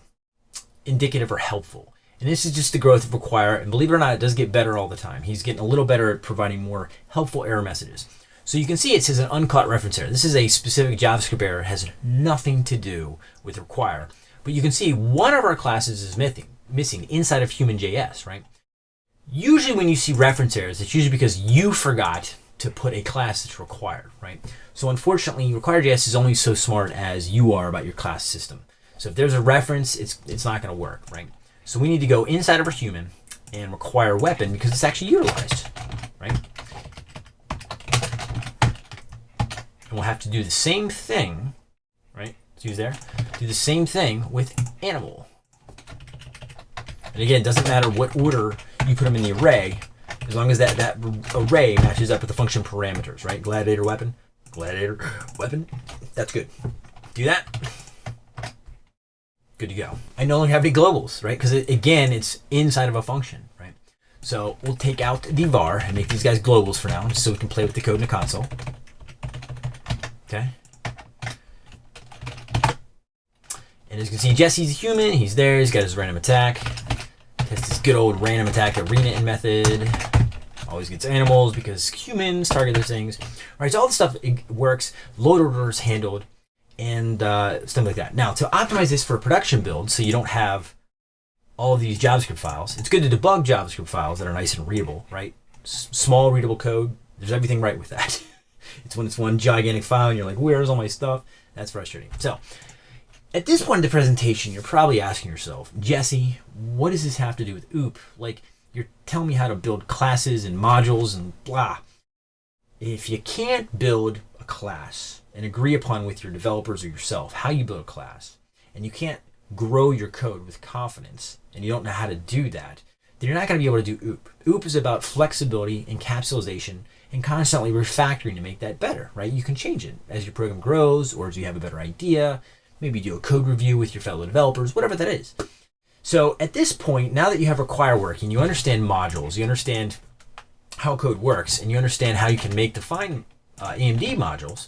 Speaker 1: indicative or helpful. And this is just the growth of Require. And believe it or not, it does get better all the time. He's getting a little better at providing more helpful error messages. So you can see it says an uncaught reference error. This is a specific JavaScript error. It has nothing to do with Require. But you can see one of our classes is missing, missing inside of human.js, right? Usually when you see reference errors, it's usually because you forgot to put a class that's required, right? So unfortunately, Require.js is only so smart as you are about your class system. So if there's a reference, it's, it's not gonna work, right? So we need to go inside of our human and require weapon because it's actually utilized, right? And we'll have to do the same thing, right? Let's use there. Do the same thing with animal. And again, it doesn't matter what order you put them in the array, as long as that, that array matches up with the function parameters, right? Gladiator weapon, gladiator weapon. That's good. Do that. Good to go. I no longer have any globals, right? Because it, again, it's inside of a function, right? So we'll take out the var and make these guys globals for now, just so we can play with the code in the console. Okay. And as you can see, Jesse's a human. He's there. He's got his random attack. Test this good old random attack arena method. Always gets animals because humans target those things. All right, so all this stuff works. Load orders handled and uh, stuff like that. Now, to optimize this for a production build, so you don't have all these JavaScript files, it's good to debug JavaScript files that are nice and readable, right? S small readable code. There's everything right with that. it's when it's one gigantic file and you're like, where's all my stuff? That's frustrating. So at this point in the presentation, you're probably asking yourself, Jesse, what does this have to do with OOP? Like, you're telling me how to build classes and modules and blah. If you can't build a class and agree upon with your developers or yourself how you build a class, and you can't grow your code with confidence, and you don't know how to do that, then you're not going to be able to do OOP. OOP is about flexibility, encapsulation, and constantly refactoring to make that better, right? You can change it as your program grows or as you have a better idea maybe do a code review with your fellow developers, whatever that is. So at this point, now that you have require working, you understand modules, you understand how code works, and you understand how you can make define uh, AMD modules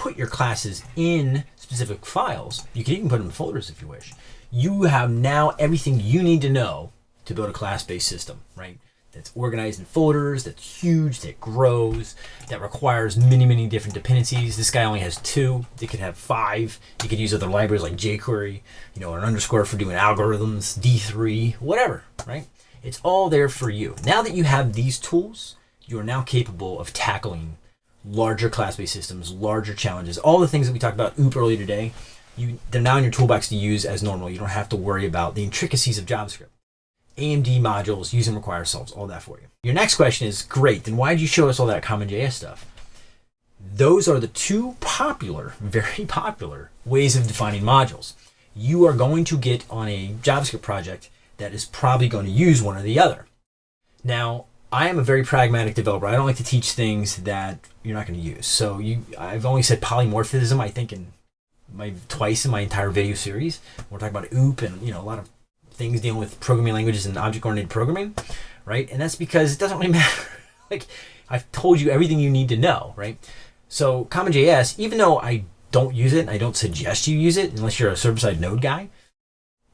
Speaker 1: put your classes in specific files. You can even put them in folders if you wish. You have now everything you need to know to build a class-based system, right? that's organized in folders, that's huge, that grows, that requires many, many different dependencies. This guy only has two. It could have five. You could use other libraries like jQuery, you know, an underscore for doing algorithms, D3, whatever, right? It's all there for you. Now that you have these tools, you are now capable of tackling larger class-based systems, larger challenges, all the things that we talked about OOP earlier today. You, they're now in your toolbox to use as normal. You don't have to worry about the intricacies of JavaScript. AMD modules, use and require solves all that for you. Your next question is, great, then why did you show us all that CommonJS stuff? Those are the two popular, very popular ways of defining modules. You are going to get on a JavaScript project that is probably going to use one or the other. Now, I am a very pragmatic developer. I don't like to teach things that you're not going to use. So you, I've only said polymorphism, I think, in my twice in my entire video series. We're talking about OOP and you know a lot of things dealing with programming languages and object-oriented programming, right? And that's because it doesn't really matter. like I've told you everything you need to know, right? So CommonJS, even though I don't use it, and I don't suggest you use it unless you're a server-side node guy,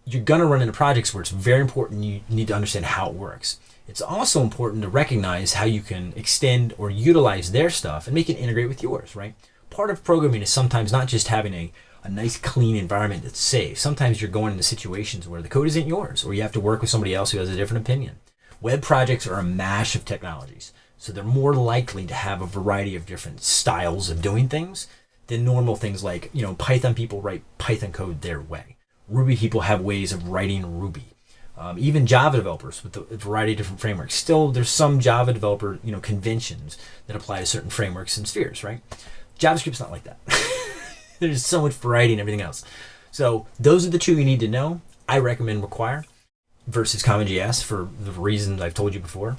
Speaker 1: you're gonna run into projects where it's very important you need to understand how it works. It's also important to recognize how you can extend or utilize their stuff and make it integrate with yours, right? Part of programming is sometimes not just having a a nice clean environment that's safe. Sometimes you're going into situations where the code isn't yours or you have to work with somebody else who has a different opinion. Web projects are a mash of technologies. So they're more likely to have a variety of different styles of doing things than normal things like, you know, Python people write Python code their way. Ruby people have ways of writing Ruby. Um, even Java developers with a variety of different frameworks. Still, there's some Java developer, you know, conventions that apply to certain frameworks and spheres, right? JavaScript's not like that. There's so much variety and everything else. So those are the two you need to know. I recommend Require versus CommonJS for the reasons I've told you before.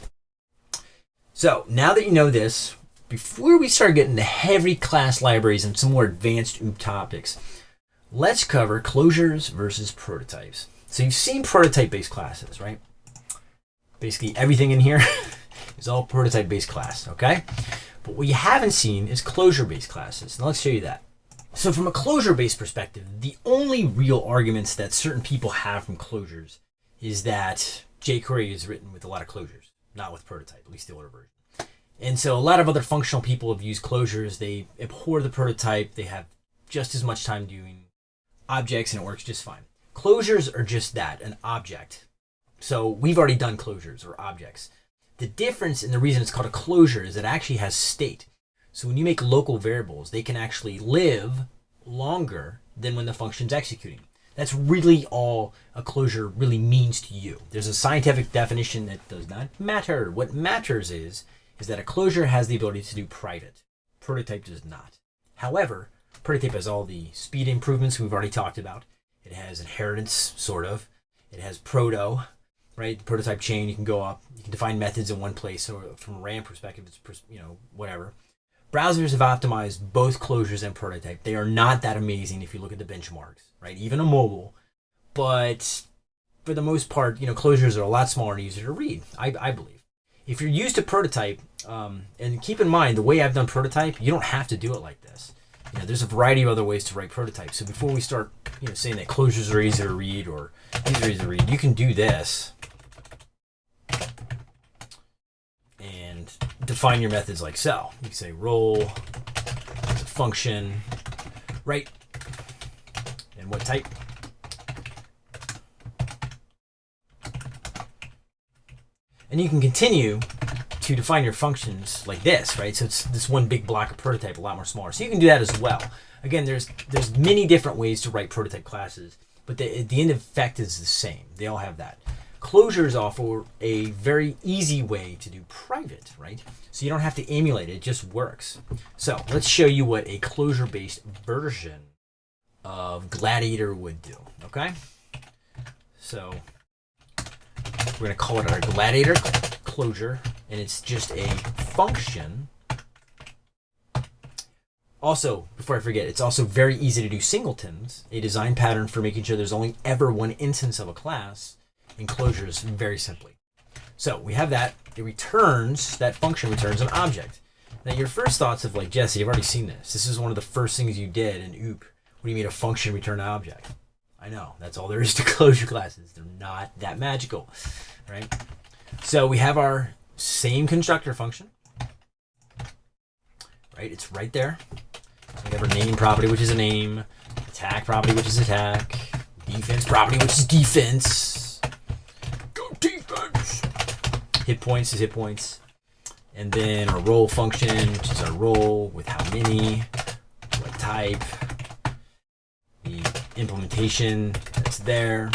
Speaker 1: So now that you know this, before we start getting to heavy class libraries and some more advanced OOP topics, let's cover closures versus prototypes. So you've seen prototype-based classes, right? Basically everything in here is all prototype-based class, okay? But what you haven't seen is closure-based classes. Now let's show you that. So from a closure-based perspective, the only real arguments that certain people have from closures is that jQuery is written with a lot of closures, not with prototype, at least the older version. And so a lot of other functional people have used closures. They abhor the prototype. They have just as much time doing objects and it works just fine. Closures are just that, an object. So we've already done closures or objects. The difference and the reason it's called a closure is it actually has state. So when you make local variables, they can actually live longer than when the function's executing. That's really all a closure really means to you. There's a scientific definition that does not matter. What matters is, is that a closure has the ability to do private. Prototype does not. However, prototype has all the speed improvements we've already talked about. It has inheritance, sort of. It has proto, right? The prototype chain, you can go up. You can define methods in one place. So from a RAM perspective, it's, you know, whatever. Browsers have optimized both closures and prototype. They are not that amazing if you look at the benchmarks, right? Even a mobile, but for the most part, you know, closures are a lot smaller and easier to read, I, I believe. If you're used to prototype, um, and keep in mind, the way I've done prototype, you don't have to do it like this. You know, there's a variety of other ways to write prototypes. So before we start, you know, saying that closures are easy to read or these are easy to read, you can do this and define your methods like so. You can say roll, function, right, and what type. And you can continue to define your functions like this, right? So it's this one big block of prototype, a lot more smaller. So you can do that as well. Again, there's there's many different ways to write prototype classes, but the, the end effect is the same. They all have that. Closures offer a very easy way to do private, right? So you don't have to emulate it, it just works. So let's show you what a closure-based version of Gladiator would do, okay? So we're to call it our Gladiator closure, and it's just a function. Also, before I forget, it's also very easy to do singletons, a design pattern for making sure there's only ever one instance of a class in closures very simply. So we have that. It returns, that function returns an object. Now your first thoughts of like, Jesse, I've already seen this. This is one of the first things you did in OOP. What do you mean a function return an object? I know, that's all there is to closure classes. They're not that magical, right? So we have our same constructor function, right? It's right there. we have our name property, which is a name, attack property, which is attack, defense property, which is defense. Go defense! Hit points is hit points. And then our roll function, which is our roll with how many, what type, the implementation that's there,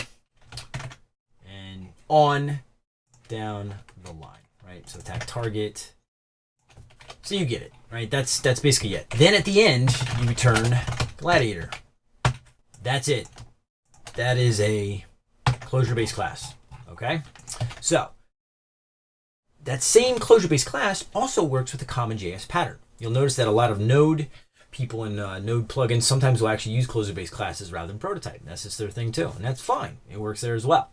Speaker 1: and on down the line, right? So attack target. So you get it, right? That's that's basically it. Then at the end, you return gladiator. That's it. That is a closure-based class. Okay, so that same closure-based class also works with the CommonJS pattern. You'll notice that a lot of Node people in uh, Node plugins sometimes will actually use closure-based classes rather than prototype. That's just their thing too, and that's fine. It works there as well.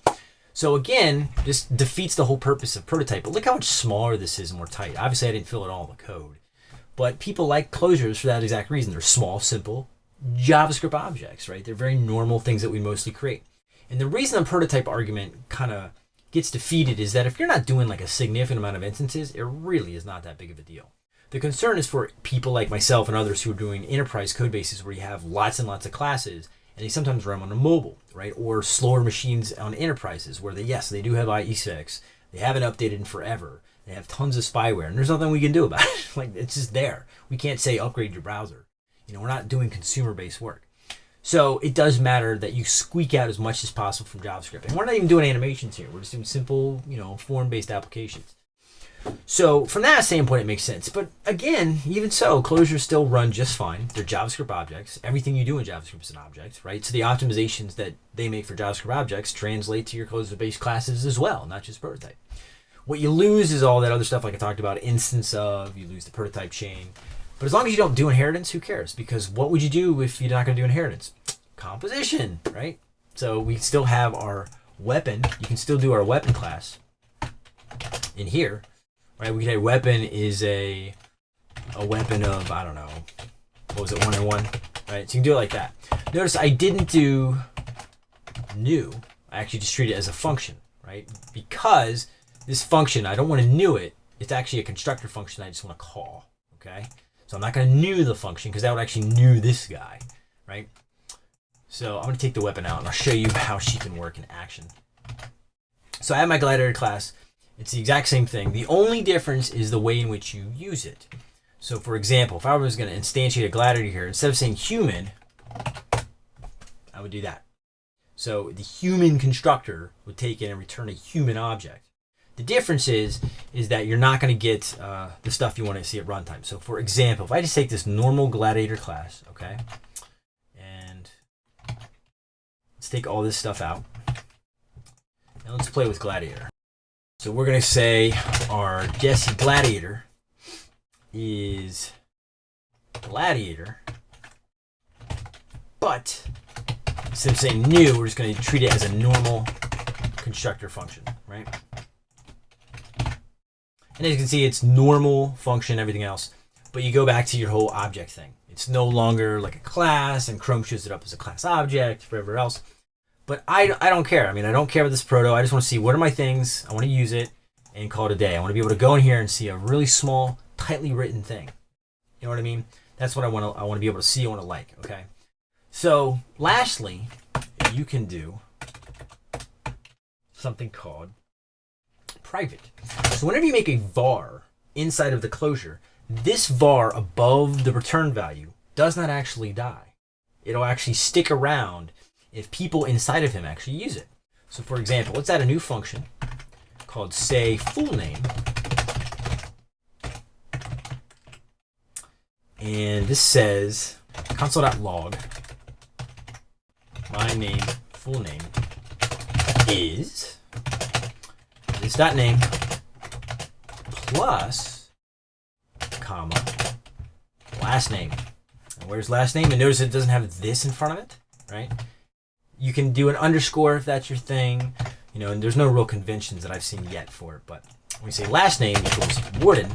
Speaker 1: So again, this defeats the whole purpose of prototype. But look how much smaller this is and more tight. Obviously, I didn't fill in all the code. But people like closures for that exact reason. They're small, simple JavaScript objects, right? They're very normal things that we mostly create. And the reason the prototype argument kind of gets defeated is that if you're not doing like a significant amount of instances, it really is not that big of a deal. The concern is for people like myself and others who are doing enterprise code bases where you have lots and lots of classes and they sometimes run on a mobile, right? Or slower machines on enterprises where they, yes, they do have IE6. They haven't updated in forever. They have tons of spyware, and there's nothing we can do about it. like it's just there. We can't say upgrade your browser. You know, we're not doing consumer-based work. So it does matter that you squeak out as much as possible from JavaScript. And we're not even doing animations here. We're just doing simple, you know, form-based applications. So from that standpoint, it makes sense. But again, even so, closures still run just fine. They're JavaScript objects. Everything you do in JavaScript is an object, right? So the optimizations that they make for JavaScript objects translate to your closure-based classes as well, not just prototype. What you lose is all that other stuff like I talked about, instance of, you lose the prototype chain. But as long as you don't do inheritance, who cares? Because what would you do if you're not going to do inheritance? Composition, right? So we still have our weapon. You can still do our weapon class in here right? We could say weapon is a a weapon of I don't know, what was it, one and one, right? So you can do it like that. Notice I didn't do new. I actually just treat it as a function, right? Because this function, I don't want to new it. It's actually a constructor function I just want to call, okay? So I'm not going to new the function because that would actually new this guy, right? So I'm going to take the weapon out and I'll show you how she can work in action. So I have my gladiator class. It's the exact same thing. The only difference is the way in which you use it. So for example, if I was going to instantiate a gladiator here, instead of saying human, I would do that. So the human constructor would take in and return a human object. The difference is, is that you're not going to get uh, the stuff you want to see at runtime. So for example, if I just take this normal gladiator class, okay, and let's take all this stuff out, and let's play with gladiator. So we're going to say our Jesse Gladiator is Gladiator, but instead of saying new, we're just going to treat it as a normal constructor function, right? And as you can see, it's normal function, everything else. But you go back to your whole object thing. It's no longer like a class, and Chrome shows it up as a class object, whatever else. But I, I don't care. I mean, I don't care about this proto. I just want to see what are my things. I want to use it and call it a day. I want to be able to go in here and see a really small, tightly written thing. You know what I mean? That's what I want to. I want to be able to see. I want to like. Okay. So, lastly, you can do something called private. So, whenever you make a var inside of the closure, this var above the return value does not actually die. It'll actually stick around if people inside of him actually use it. So, for example, let's add a new function called say full name. And this says console.log my name, full name, is this dot name plus comma last name. And where's last name? And notice it doesn't have this in front of it, right? You can do an underscore if that's your thing, you know, and there's no real conventions that I've seen yet for it. But when we say last name equals warden,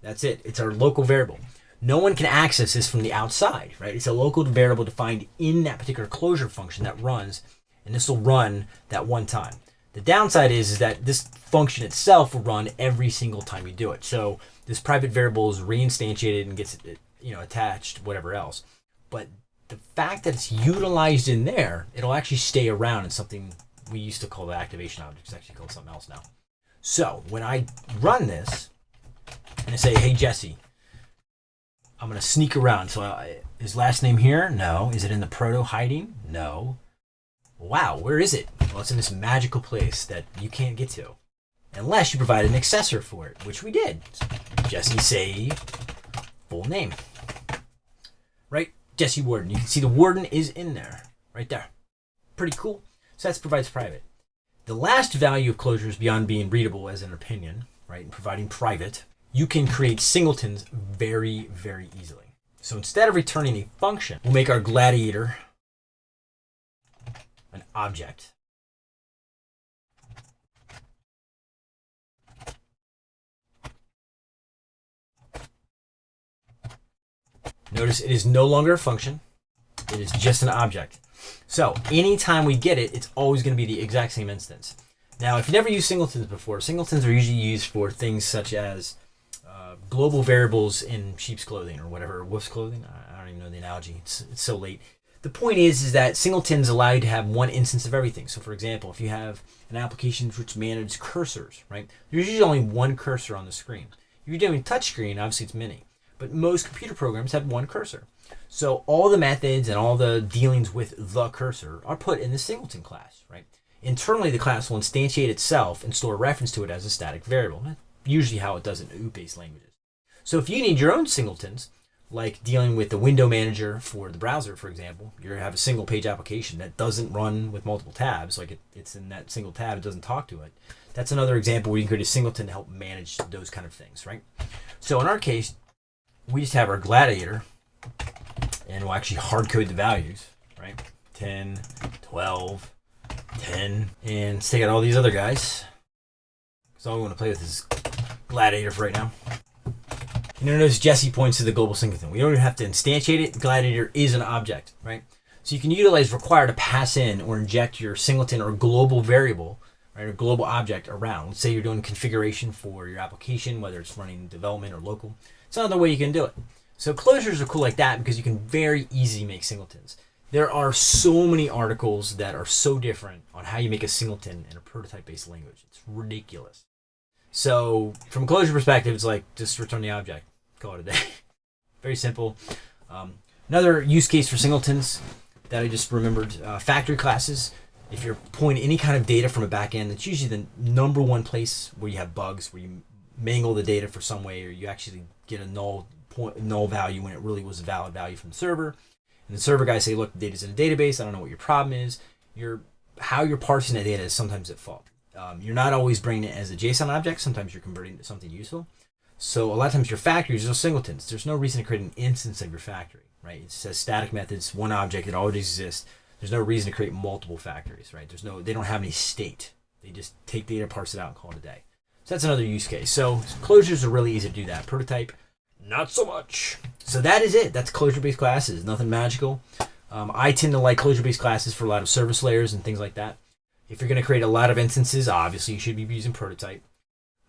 Speaker 1: that's it. It's our local variable. No one can access this from the outside, right? It's a local variable defined in that particular closure function that runs, and this will run that one time. The downside is, is that this function itself will run every single time you do it. So this private variable is reinstantiated and gets you know attached, whatever else. But the fact that it's utilized in there, it'll actually stay around in something we used to call the activation object. It's actually called something else now. So when I run this and I say, hey, Jesse, I'm going to sneak around. So his last name here? No. Is it in the proto hiding? No. Wow, where is it? Well, it's in this magical place that you can't get to. Unless you provide an accessor for it, which we did. Jesse say full name. Jesse Warden. You can see the Warden is in there. Right there. Pretty cool. So that provides private. The last value of closures beyond being readable as an opinion, right, and providing private, you can create singletons very, very easily. So instead of returning a function, we'll make our gladiator an object. Notice it is no longer a function. It is just an object. So anytime we get it, it's always going to be the exact same instance. Now, if you've never used singletons before, singletons are usually used for things such as uh, global variables in sheep's clothing or whatever, wolf's clothing. I don't even know the analogy. It's, it's so late. The point is, is that singletons allow you to have one instance of everything. So for example, if you have an application which manages cursors, right? There's usually only one cursor on the screen. If you're doing touchscreen, obviously it's many. But most computer programs have one cursor. So all the methods and all the dealings with the cursor are put in the singleton class, right? Internally, the class will instantiate itself and store a reference to it as a static variable. That's usually how it does in OOP-based languages. So if you need your own singletons, like dealing with the window manager for the browser, for example, you have a single page application that doesn't run with multiple tabs, like it, it's in that single tab, it doesn't talk to it. That's another example where you can create a singleton to help manage those kind of things, right? So in our case, we just have our gladiator and we'll actually hard code the values, right? 10, 12, 10, and take out all these other guys. So all we want to play with is gladiator for right now. You notice Jesse points to the global singleton. We don't even have to instantiate it. Gladiator is an object, right? So you can utilize require to pass in or inject your singleton or global variable, right, or global object around. Let's say you're doing configuration for your application, whether it's running development or local. It's another way you can do it. So closures are cool like that because you can very easily make singletons. There are so many articles that are so different on how you make a singleton in a prototype-based language. It's ridiculous. So from a closure perspective, it's like just return the object call it a day. Very simple. Um, another use case for singletons that I just remembered, uh, factory classes. If you're pulling any kind of data from a backend, it's usually the number one place where you have bugs, where you mangle the data for some way, or you actually get a null point, null value when it really was a valid value from the server. And the server guys say, look, the data's in a database. I don't know what your problem is. Your how you're parsing the data is sometimes at fault. Um, you're not always bringing it as a JSON object. Sometimes you're converting it to something useful. So a lot of times your factories are singletons. There's no reason to create an instance of your factory, right? It says static methods, one object that already exists. There's no reason to create multiple factories, right? There's no, they don't have any state. They just take data, parse it out, and call it a day. So that's another use case. So closures are really easy to do that. Prototype, not so much. So that is it. That's closure-based classes. Nothing magical. Um, I tend to like closure-based classes for a lot of service layers and things like that. If you're going to create a lot of instances, obviously you should be using prototype.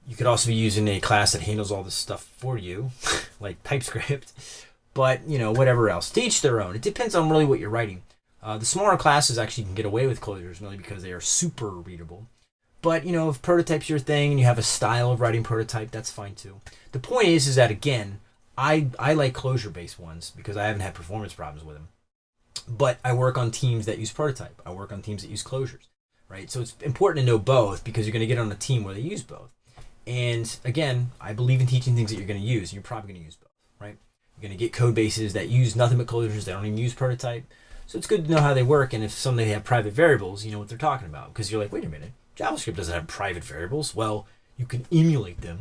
Speaker 1: You could also be using a class that handles all this stuff for you, like TypeScript. But, you know, whatever else. To each their own. It depends on really what you're writing. Uh, the smaller classes actually can get away with closures, mainly because they are super readable. But, you know, if prototype's your thing and you have a style of writing prototype, that's fine too. The point is, is that, again, I, I like closure-based ones because I haven't had performance problems with them. But I work on teams that use prototype. I work on teams that use closures, right? So it's important to know both because you're going to get on a team where they use both. And again, I believe in teaching things that you're going to use. You're probably going to use both, right? You're going to get code bases that use nothing but closures. They don't even use prototype. So it's good to know how they work. And if somebody have private variables, you know what they're talking about. Because you're like, wait a minute, JavaScript doesn't have private variables. Well, you can emulate them,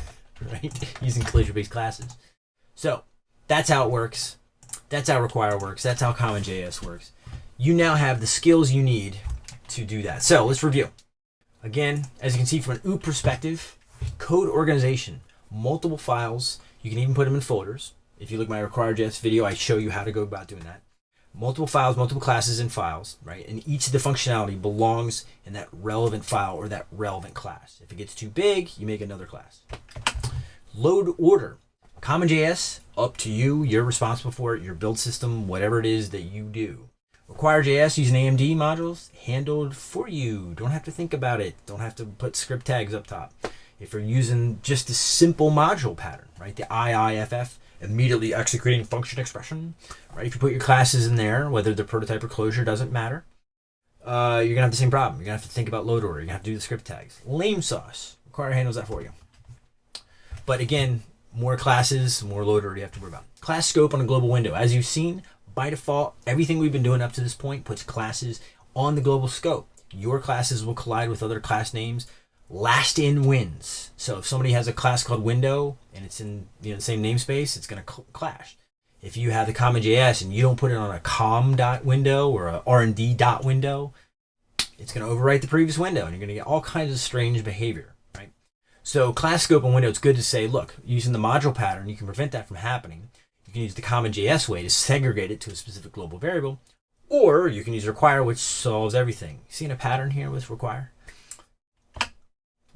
Speaker 1: right? Using closure-based classes. So that's how it works. That's how Require works. That's how CommonJS works. You now have the skills you need to do that. So let's review. Again, as you can see from an OOP perspective, code organization, multiple files. You can even put them in folders. If you look at my Require.js video, I show you how to go about doing that. Multiple files, multiple classes and files, right? And each of the functionality belongs in that relevant file or that relevant class. If it gets too big, you make another class. Load order. CommonJS, up to you. You're responsible for it. Your build system, whatever it is that you do. Require.js using AMD modules, handled for you. Don't have to think about it. Don't have to put script tags up top. If you're using just a simple module pattern, right? The IIFE, immediately executing function expression, right? If you put your classes in there, whether they're prototype or closure, doesn't matter. Uh, you're gonna have the same problem. You're gonna have to think about load order. You're gonna have to do the script tags. Lame sauce. Require handles that for you. But again, more classes, more load order you have to worry about. Class scope on a global window. As you've seen, by default, everything we've been doing up to this point puts classes on the global scope. Your classes will collide with other class names. Last in wins. So if somebody has a class called window and it's in you know the same namespace, it's going to cl clash. If you have the CommonJS and you don't put it on a com dot window or a R&D dot window, it's going to overwrite the previous window and you're going to get all kinds of strange behavior. right? So class scope and window, it's good to say, look, using the module pattern, you can prevent that from happening. You can use the CommonJS way to segregate it to a specific global variable, or you can use require, which solves everything. Seeing a pattern here with require?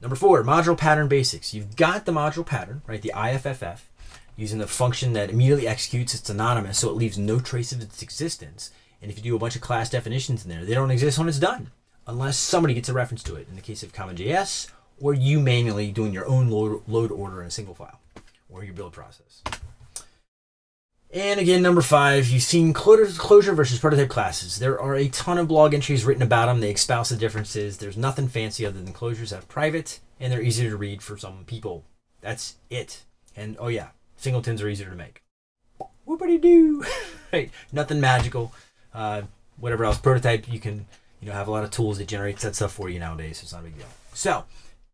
Speaker 1: Number four, module pattern basics. You've got the module pattern, right? The IIFE, using the function that immediately executes. It's anonymous, so it leaves no trace of its existence. And if you do a bunch of class definitions in there, they don't exist when it's done, unless somebody gets a reference to it. In the case of CommonJS, or you manually doing your own load, load order in a single file or your build process. And again, number five, you've seen closure versus prototype classes. There are a ton of blog entries written about them. They espouse the differences. There's nothing fancy other than closures have private and they're easier to read for some people. That's it. And oh yeah, singletons are easier to make. Whoopity doo. right. Nothing magical. Uh, whatever else. Prototype, you can, you know, have a lot of tools that generates that stuff for you nowadays. So it's not a big deal. So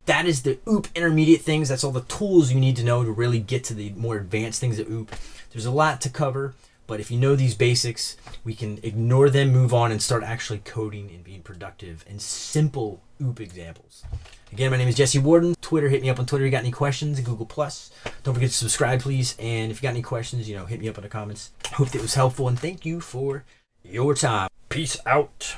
Speaker 1: that is the OOP intermediate things. That's all the tools you need to know to really get to the more advanced things at OOP. There's a lot to cover, but if you know these basics, we can ignore them, move on, and start actually coding and being productive and simple OOP examples. Again, my name is Jesse Warden. Twitter, hit me up on Twitter. If You got any questions? Google Plus. Don't forget to subscribe, please. And if you got any questions, you know, hit me up in the comments. Hope that was helpful, and thank you for your time. Peace out.